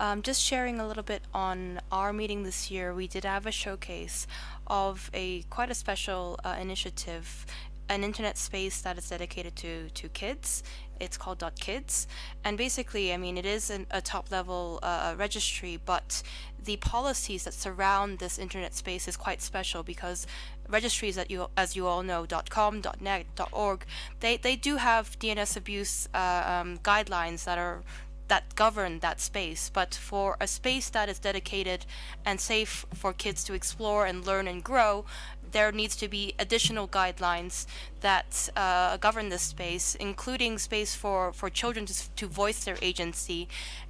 um, just sharing a little bit on our meeting this year, we did have a showcase of a quite a special uh, initiative an internet space that is dedicated to to kids it's called .kids. And basically I mean it is an, a top level uh, registry but the policies that surround this internet space is quite special because registries that you as you all know .com .net .org they they do have DNS abuse uh, um, guidelines that are that govern that space. But for a space that is dedicated and safe for kids to explore and learn and grow there needs to be additional guidelines that uh, govern this space, including space for, for children to, to voice their agency,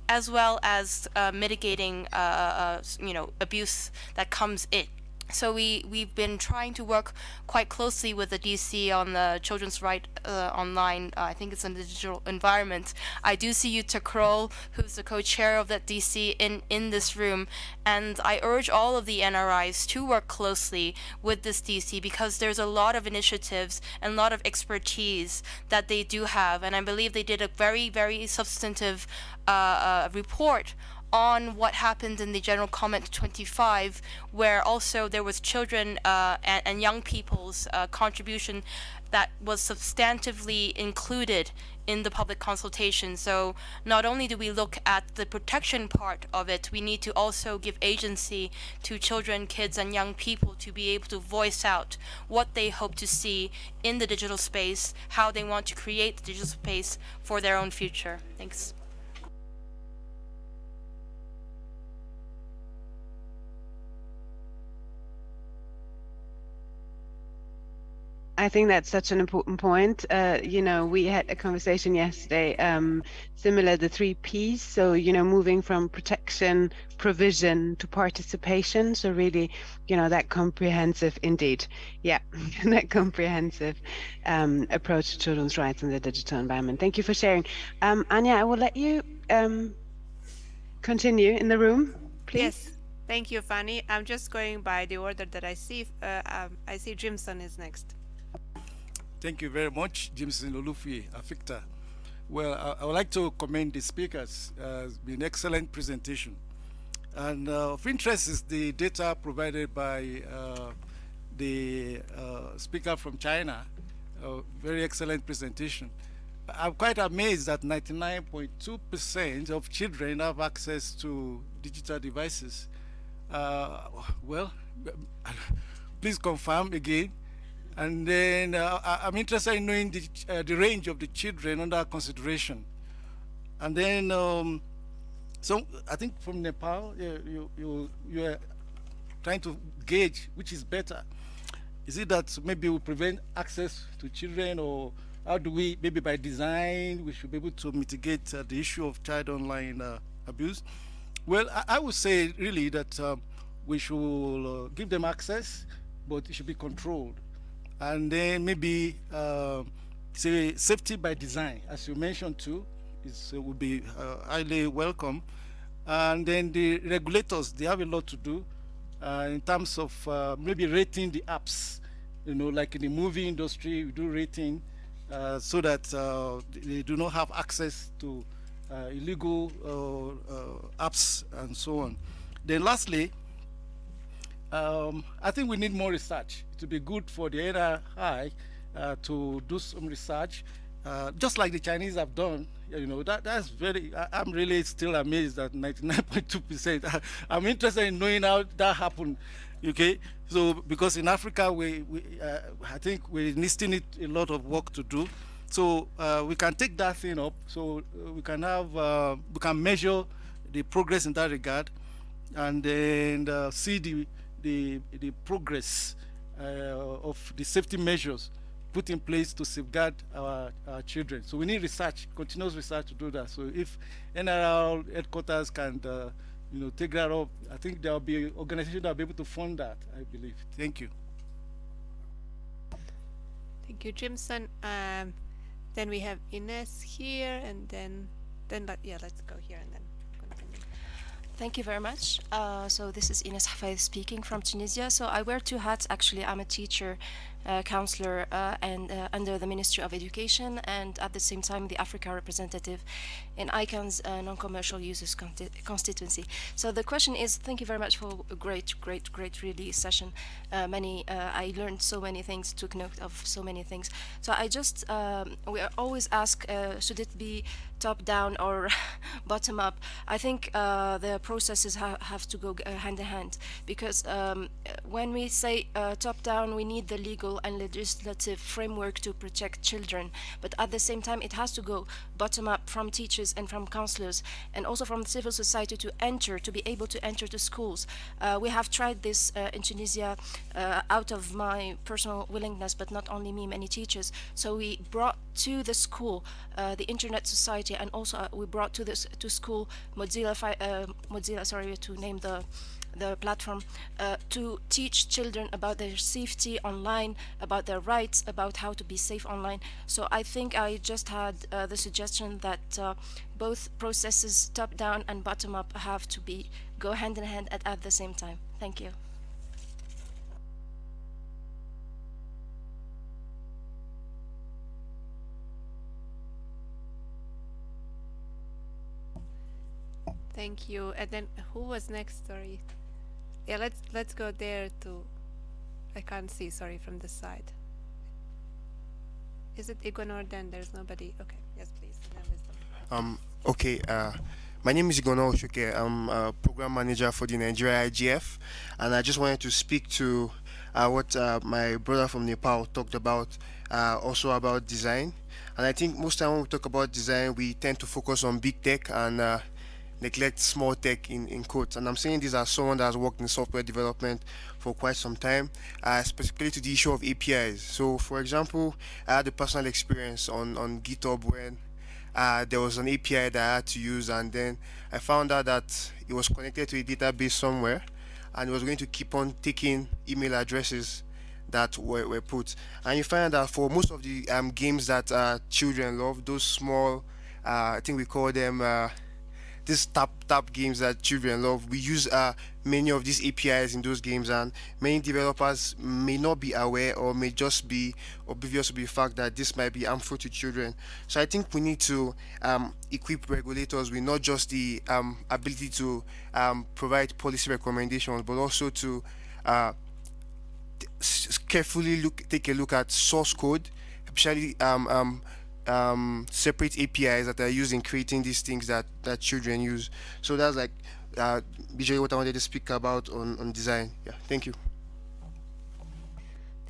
as well as uh, mitigating, uh, uh you know, abuse that comes in so we we've been trying to work quite closely with the DC on the children's right uh, online. Uh, I think it's in the digital environment. I do see you, Croll, who's the co-chair of that DC, in in this room, and I urge all of the NRIs to work closely with this DC because there's a lot of initiatives and a lot of expertise that they do have, and I believe they did a very very substantive uh, uh report on what happened in the general comment 25 where also there was children uh, and, and, young people's uh, contribution that was substantively included in the public consultation. So not only do we look at the protection part of it, we need to also give agency to children, kids, and young people to be able to voice out what they hope to see in the digital space, how they want to create the digital space for their own future. Thanks. I think that's such an important point. Uh, you know, we had a conversation yesterday, um, similar the three P's. So, you know, moving from protection, provision to participation. So really, you know, that comprehensive, indeed, yeah, that comprehensive um, approach to children's rights in the digital environment. Thank you for sharing. Um, Anya, I will let you um, continue in the room, please. Yes. Thank you, Fanny. I'm just going by the order that I see. Uh, um, I see Jimson is next. Thank you very much, Jimson Olufuye, AfICTA. Well, I, I, would like to commend the speakers. Uh, it's been an excellent presentation. And uh, of interest is the data provided by uh, the uh, speaker from China. very excellent presentation. I'm quite amazed that 99.2% of children have access to digital devices. Uh, well, please confirm again and then uh, I'm interested in knowing the, uh, the range of the children under consideration. And then, um, so I think from Nepal, you, you, you, are trying to gauge which is better. Is it that maybe we prevent access to children or how do we, maybe by design, we should be able to mitigate uh, the issue of child online uh, abuse? Well, I, I, would say really that um, we should uh, give them access, but it should be controlled and then maybe uh, say safety by design, as you mentioned too, is uh, would be uh, highly welcome. And then the regulators, they have a lot to do uh, in terms of uh, maybe rating the apps. You know, like in the movie industry, we do rating uh, so that they do not have access to illegal apps and so on. Then lastly, um, I think we need more research. To be good for the NRI uh, to do some research, uh, just like the Chinese have done. You know, that that's very, I, am really still amazed at 99.2%. I'm interested in knowing how that happened, okay? So, because in Africa, we, we uh, I think we still need a lot of work to do. So uh, we can take that thing up, so uh, we can have, uh, we can measure the progress in that regard, and then see the the, the progress of the safety measures put in place to safeguard our, our, children. So we need research, continuous research to do that. So if NRL headquarters can, uh, you know, take that up, I think there will be organizations that will be able to fund that, I believe. Thank you. Thank you, Jimson. Um, then we have Ines here, and then, then, yeah, let's go here and then. Thank you very much. Uh, so this is Ines Hfaiedh speaking from Tunisia. So I wear two hats. Actually, I'm a teacher counselor uh, and uh, under the Ministry of Education and at the same time the Africa representative in ICANN's uh, non-commercial users constituency. So the question is, thank you very much for a great, great, great really session. Uh, many, uh, I learned so many things, took note of so many things. So I just, um, we always ask, should it be top down or bottom up? I think the processes ha have to go hand in hand because um, when we say top down, we need the legal legal and legislative framework to protect children, but at the same time it has to go bottom up from teachers and from counselors and also from civil society to enter, to be able to enter the schools. Uh, we have tried this uh, in Tunisia uh, out of my personal willingness, but not only me, many teachers. So we brought to the school uh, the Internet Society and also uh, we brought to this to school Mozilla, uh, Mozilla, sorry to name the the platform uh, to teach children about their safety online, about their rights, about how to be safe online. So I think I just had uh, the suggestion that uh, both processes, top down and bottom up, have to be go hand in hand at, at the same time. Thank you. Thank you. And then who was next? Sorry. Yeah, let's let's go there to. I can't see. Sorry, from the side. Is it Igonor? Then there's nobody. Okay. Yes, please. Um, okay, uh, my name is Igono Oshuke. I'm a program manager for the Nigeria IGF, and I just wanted to speak to uh, what uh, my brother from Nepal talked about, uh, also about design. And I think most time when we talk about design, we tend to focus on big tech and uh, neglect small tech in, in quotes. And I'm saying this as someone that has worked in software development for quite some time, uh, specifically to the issue of APIs. So, for example, I had a personal experience on, on GitHub when uh, there was an API that I had to use, and then I found out that it was connected to a database somewhere, and it was going to keep on taking email addresses that were, were put. And you find that for most of the um, games that uh, children love, those small, uh, I think we call them uh, these tap tap games that children love. We use uh, many of these APIs in those games, and many developers may not be aware or may just be oblivious to the fact that this might be harmful to children. So I think we need to um, equip regulators with not just the um, ability to um, provide policy recommendations, but also to uh, carefully look take a look at source code, especially um, um, um, separate APIs that are used in creating these things that, that children use. So that's like uh, visually what I wanted to speak about on, on design. Yeah, thank you.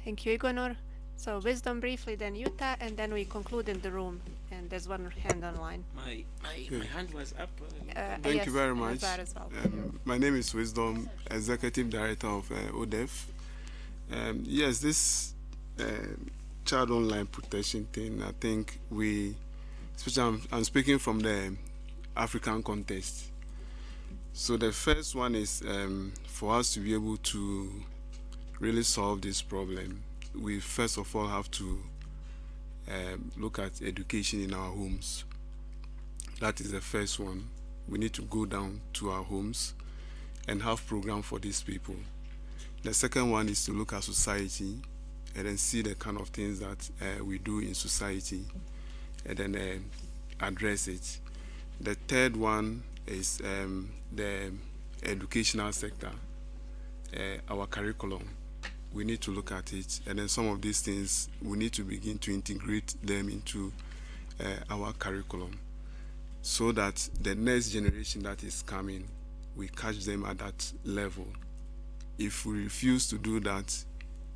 Thank you, Igonor. So wisdom briefly, then Jutta, and then we conclude in the room. And there's one hand online. My my, my hand was up. Uh, Thank yes, you very much. As well. Um, my name is Wisdom, Executive Director of uh, ODEF. Um, yes, this uh, child online protection thing, I think we, especially I'm, I'm speaking from the African context. So the first one is um, for us to be able to really solve this problem, we first of all have to um, look at education in our homes. That is the first one. We need to go down to our homes and have program for these people. The second one is to look at society and then see the kind of things that uh, we do in society and then uh, address it. The third one is um, the educational sector, uh, our curriculum. We need to look at it and then some of these things we need to begin to integrate them into uh, our curriculum so that the next generation that is coming, we catch them at that level. If we refuse to do that,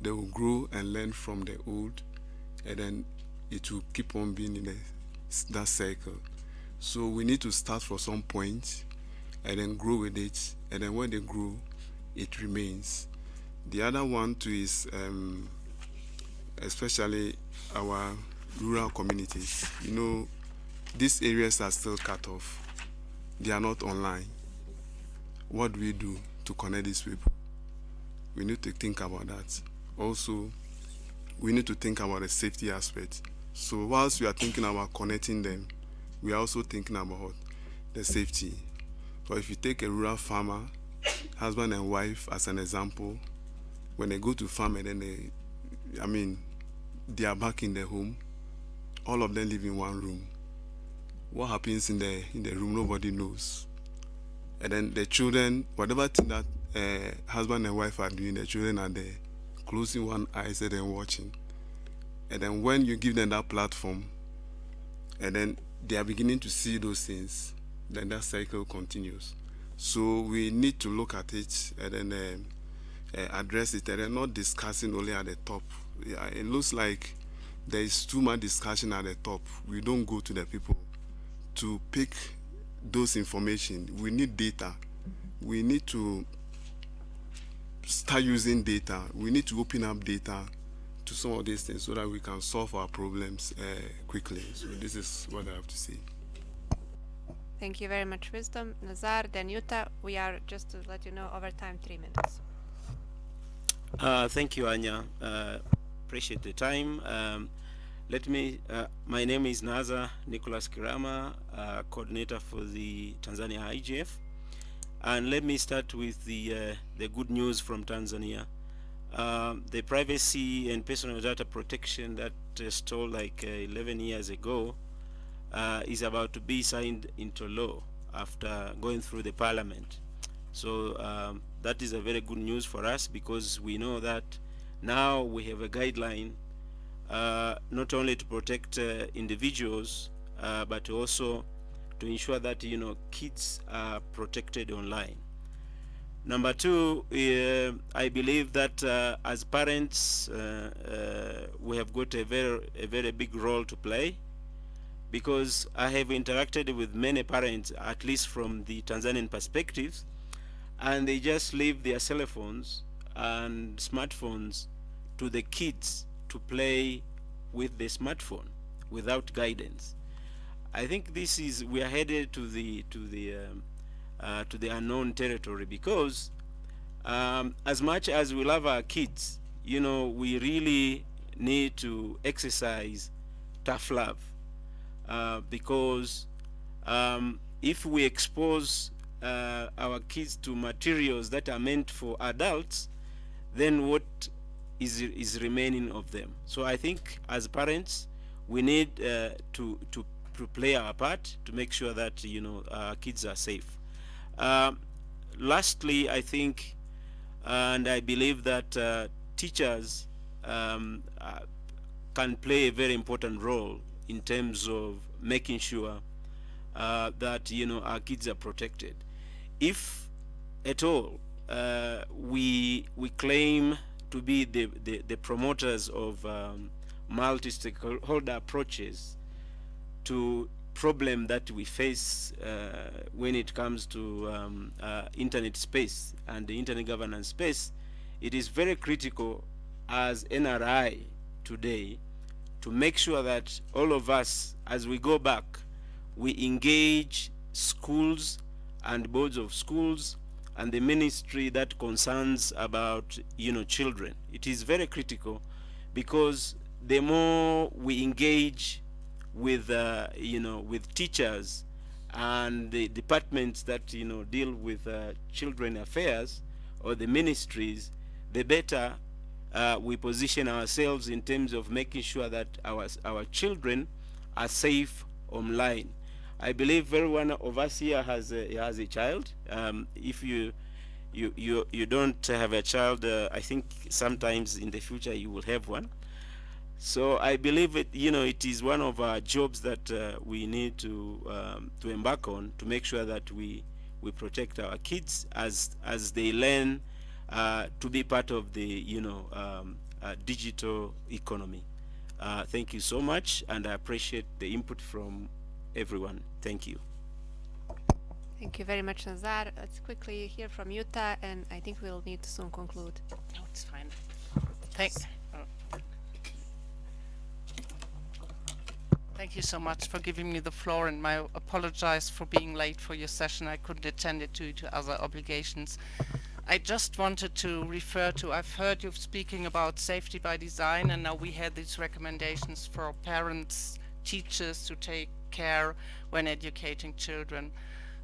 they will grow and learn from the old, and then it will keep on being in a, that cycle. So we need to start from some point and then grow with it, and then when they grow, it remains. The other one too is um, especially our rural communities. You know, these areas are still cut off. They are not online. What do we do to connect these people? We need to think about that. Also, we need to think about the safety aspect. So whilst we are thinking about connecting them, we are also thinking about the safety. But if you take a rural farmer, husband and wife as an example, when they go to farm and then they, I mean, they are back in their home, all of them live in one room. What happens in the in the room, nobody knows. And then the children, whatever thing that uh, husband and wife are doing, the children are there, closing one eye and then watching. And then when you give them that platform, and then they are beginning to see those things, then that cycle continues. So we need to look at it and then um, uh, address it, and then not discussing only at the top. Yeah, it looks like there is too much discussion at the top. We don't go to the people to pick those information. We need data. We need to start using data. We need to open up data to some of these things so that we can solve our problems uh, quickly. So this is what I have to say. Thank you very much, Wisdom. Nazar, then Jutta. We are, just to let you know, over time, three minutes. Uh, thank you, Anja. Uh, appreciate the time. Um, let me, uh, my name is nazar Nicholas Kirama, uh, coordinator for the Tanzania IGF. And let me start with the, uh, the good news from Tanzania. Um, the privacy and personal data protection that uh, stole like uh, 11 years ago uh, is about to be signed into law after going through the parliament. So um, that is a very good news for us because we know that now we have a guideline uh, not only to protect uh, individuals uh, but also to ensure that you know kids are protected online. Number two, uh, I believe that uh, as parents uh, we have got a very a very big role to play because I have interacted with many parents, at least from the Tanzanian perspective, and they just leave their cell phones and smartphones to the kids to play with the smartphone without guidance. I think this is we are headed to the to the um, uh, to the unknown territory because um, as much as we love our kids, you know, we really need to exercise tough love uh, because um, if we expose uh, our kids to materials that are meant for adults, then what is is remaining of them? So I think as parents, we need uh, to to to play our part to make sure that you know our kids are safe. Um, lastly, I think, and I believe that uh, teachers um, uh, can play a very important role in terms of making sure uh, that you know our kids are protected. If at all uh, we we claim to be the, the, the promoters of um, multi-stakeholder approaches to problem that we face uh, when it comes to um, uh, internet space and the internet governance space, it is very critical as NRI today to make sure that all of us, as we go back, we engage schools and boards of schools and the ministry that concerns about you know children. It is very critical because the more we engage with uh, you know with teachers and the departments that you know deal with uh, children affairs or the ministries, the better uh, we position ourselves in terms of making sure that our, our children are safe online. I believe every one of us here has a, has a child. Um, if you, you, you, you don't have a child, uh, I think sometimes in the future you will have one. So I believe it, you know, it is one of our jobs that uh, we need to um, to embark on to make sure that we we protect our kids as as they learn uh, to be part of the you know um, uh, digital economy. Uh, thank you so much, and I appreciate the input from everyone. Thank you. Thank you very much, Nazar. Let's quickly hear from Jutta, and I think we'll need to soon conclude. No, it's fine. Thanks. Thank you so much for giving me the floor, and I apologize for being late for your session. I couldn't attend it due to other obligations. I just wanted to refer to, I've heard you speaking about safety by design and now we had these recommendations for parents, teachers to take care when educating children.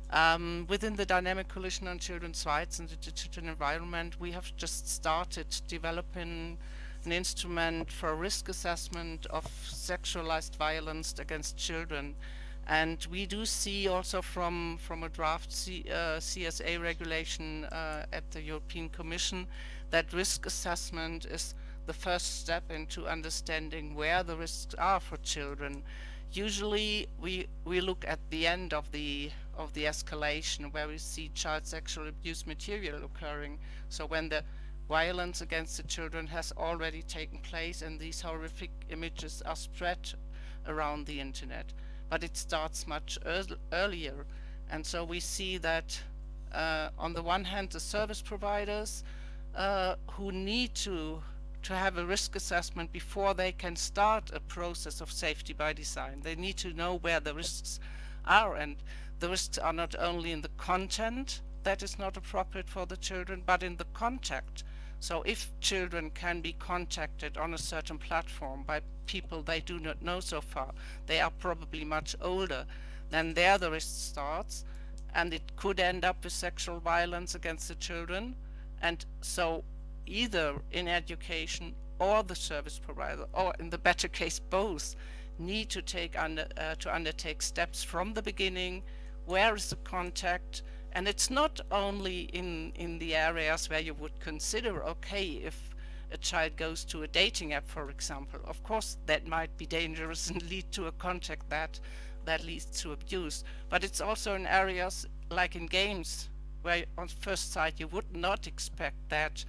Um, within the Dynamic Coalition on Children's Rights and the Digital Environment, we have just started developing an instrument for risk assessment of sexualized violence against children. And we do see also from, from a draft C, uh, CSA regulation uh, at the European Commission that risk assessment is the first step into understanding where the risks are for children. Usually we, we look at the end of the, of the escalation where we see child sexual abuse material occurring. So when the violence against the children has already taken place and these horrific images are spread around the internet but it starts much earlier. And so we see that uh, on the one hand, the service providers uh, who need to to have a risk assessment before they can start a process of safety by design. They need to know where the risks are and the risks are not only in the content that is not appropriate for the children, but in the contact. So if children can be contacted on a certain platform by people they do not know so far, they are probably much older, then there the risk starts and it could end up with sexual violence against the children. And so either in education or the service provider, or in the better case both, need to take under uh, to undertake steps from the beginning where is the contact, and it's not only in, in the areas where you would consider, okay, if a child goes to a dating app, for example, of course that might be dangerous and lead to a contact that that leads to abuse. But it's also in areas like in games where on first sight you would not expect that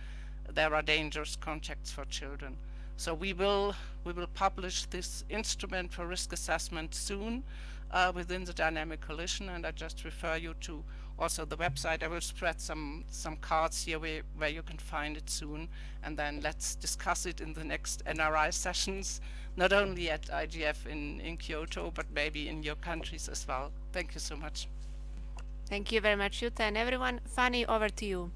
there are dangerous contacts for children. So we will we will publish this instrument for risk assessment soon uh, within the dynamic coalition and I just refer you to also the website. I will spread some some cards here where, where you can find it soon and then let's discuss it in the next NRI sessions not only at IGF in, in Kyoto but maybe in your countries as well. Thank you so much. Thank you very much Jutta and everyone. Fanny over to you.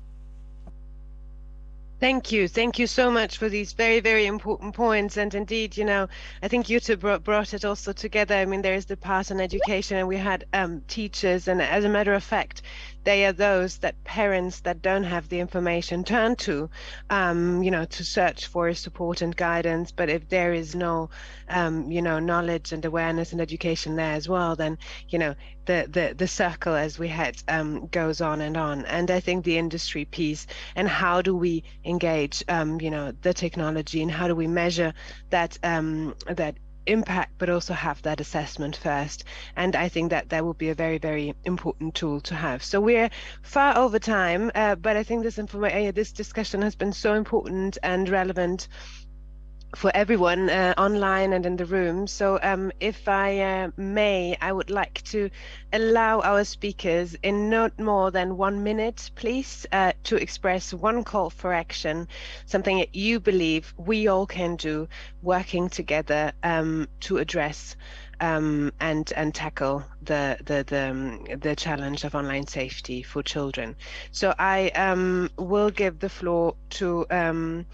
Thank you. Thank you so much for these very, very important points. And indeed, you know, I think Jutta brought, brought it also together. I mean, there is the part on education and we had um, teachers. And as a matter of fact, they are those that parents that don't have the information turn to, um, you know, to search for support and guidance. But if there is no, um, you know, knowledge and awareness and education there as well, then, you know, the the the circle as we had um, goes on and on. And I think the industry piece and how do we engage, um, you know, the technology and how do we measure that um, that impact but also have that assessment first. And i think that that will be a very very important tool to have. So we're far over time uh, but i think this information this discussion has been so important and relevant for everyone uh, online and in the room. So um, if I uh, may, I would like to allow our speakers in not more than one minute, please, uh, to express one call for action, something that you believe we all can do working together um, to address um, and and tackle the the the, um, the challenge of online safety for children. So I um, will give the floor to um,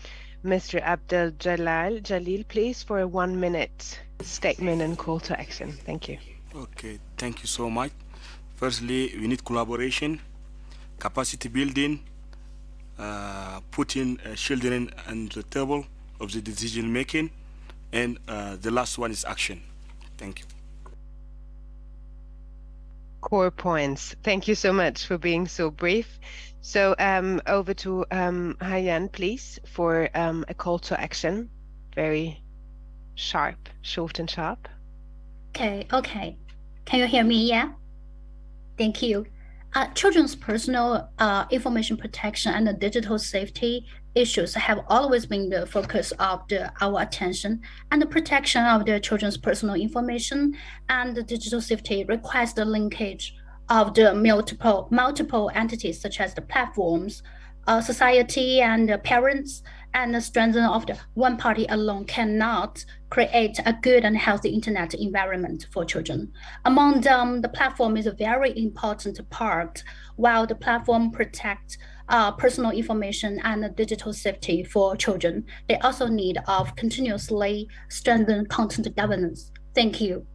Mr. Abdel Jalal Jalil, please, for a one minute statement and call to action. Thank you. Okay, thank you so much. Firstly, we need collaboration, capacity building, uh, putting uh, children on the table of the decision making, and uh, the last one is action. Thank you. Core points. Thank you so much for being so brief. So um, over to um, Hayan, please, for um, a call to action. Very sharp, short and sharp. Okay, okay. Can you hear me? Yeah. Thank you. Uh, children's personal uh, information protection and the digital safety issues have always been the focus of the, our attention, and the protection of the children's personal information and the digital safety requires the linkage of the multiple multiple entities such as the platforms, uh, society, and parents, and the strength of the one party alone cannot create a good and healthy internet environment for children. Among them, the platform is a very important part, while the platform protects uh, personal information and digital safety for children. They also need of continuously strengthen content governance. Thank you.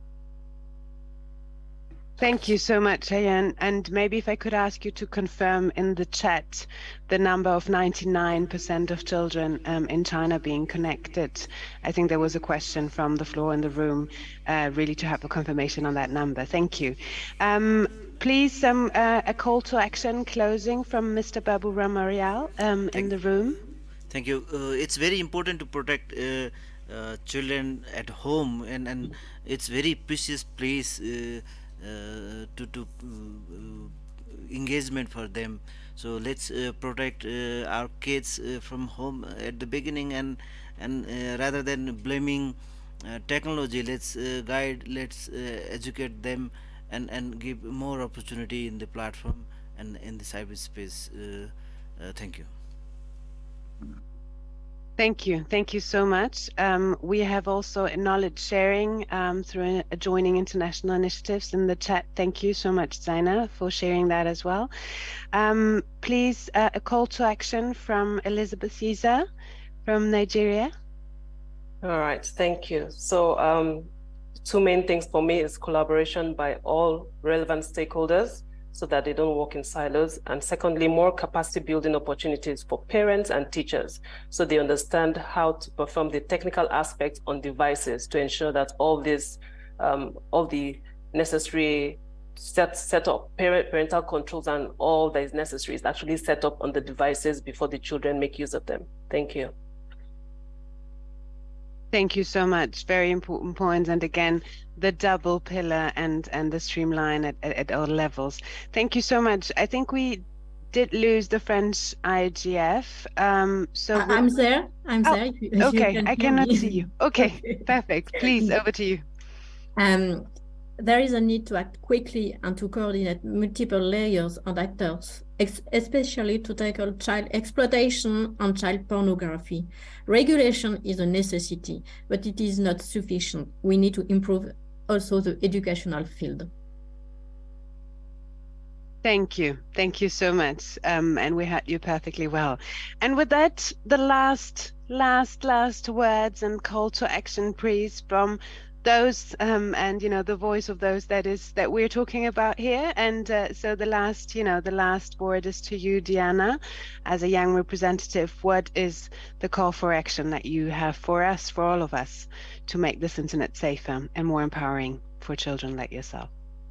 Thank you so much, Ayan. And maybe if I could ask you to confirm in the chat the number of 99% of children um, in China being connected. I think there was a question from the floor in the room, uh, really to have a confirmation on that number. Thank you. Um, please, um, uh, a call to action closing from Mr. Baburam Aryal um, in the room. Thank you. Uh, it's very important to protect uh, uh, children at home and, and it's very precious place uh, uh, Uh, to to uh, uh, engagement for them. So let's uh, protect uh, our kids from home at the beginning and and rather than blaming technology let's guide let's educate them and and give more opportunity in the platform and in the cyberspace thank you mm. Thank you. Thank you so much. Um, we have also knowledge sharing um, through joining international initiatives in the chat. Thank you so much, Zeina, for sharing that as well. Um, please, uh, a call to action from Elizabeth Yiza from Nigeria. All right, thank you. So um, two main things for me is collaboration by all relevant stakeholders so that they don't work in silos. And secondly, more capacity building opportunities for parents and teachers so they understand how to perform the technical aspects on devices to ensure that all this, um, all the necessary set set up parent parental controls and all that is necessary is actually set up on the devices before the children make use of them. Thank you. Thank you so much. Very important points. And again, the double pillar and and the streamline at, at, at all levels. Thank you so much. I think we did lose the French IGF. Um, so I'm there. I'm Oh, there. if if okay, can I cannot me. see you. Okay, perfect. Please, over to you. Um, there is a need to act quickly and to coordinate multiple layers and actors, especially to tackle child exploitation and child pornography. Regulation is a necessity, but it is not sufficient. We need to improve also the educational field. Thank you. Thank you so much. Um, and we had you perfectly well. And with that, the last, last, last words and call to action, please, from those um, and you know the voice of those that is that we're talking about here. And uh, so the last, you know, the last word is to you, Diana, as a young representative. What is the call for action that you have for us, for all of us, to make this internet safer and more empowering for children like yourself?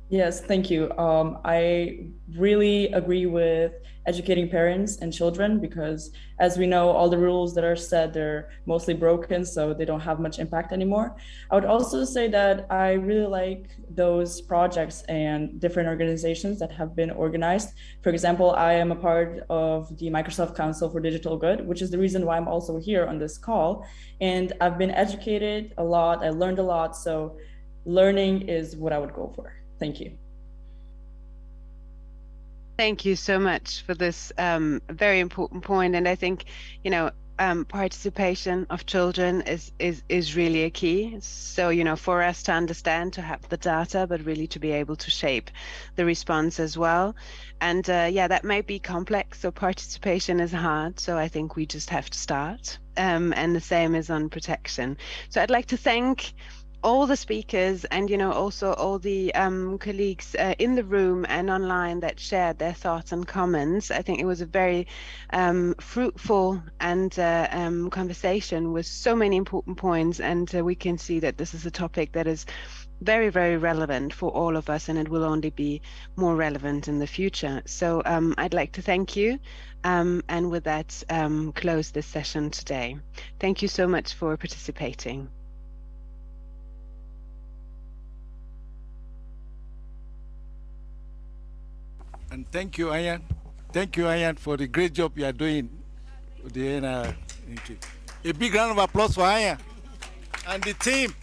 Yes, thank you. Um, I really agree with educating parents and children because, as we know, all the rules that are set they're mostly broken, so they don't have much impact anymore. I would also say that I really like those projects and different organizations that have been organized. For example, I am a part of the Microsoft Council for Digital Good, which is the reason why I'm also here on this call. And I've been educated a lot. I learned a lot. So learning is what I would go for. Thank you. Thank you so much for this um, very important point, and I think you know um, participation of children is is is really a key. So you know for us to understand, to have the data, but really to be able to shape the response as well. And uh, yeah, that might be complex. So participation is hard. So I think we just have to start. Um, and the same is on protection. So I'd like to thank all the speakers and you know also all the um, colleagues uh, in the room and online that shared their thoughts and comments. I think it was a very um, fruitful and uh, um, conversation with so many important points. And uh, we can see that this is a topic that is very very relevant for all of us and it will only be more relevant in the future. So um, i'd like to thank you. Um, and with that um, close this session today. Thank you so much for participating And thank you, Ayan. Thank you, Ayan, for the great job you are doing. The, uh, thank you. A big round of applause for Ayan and the team.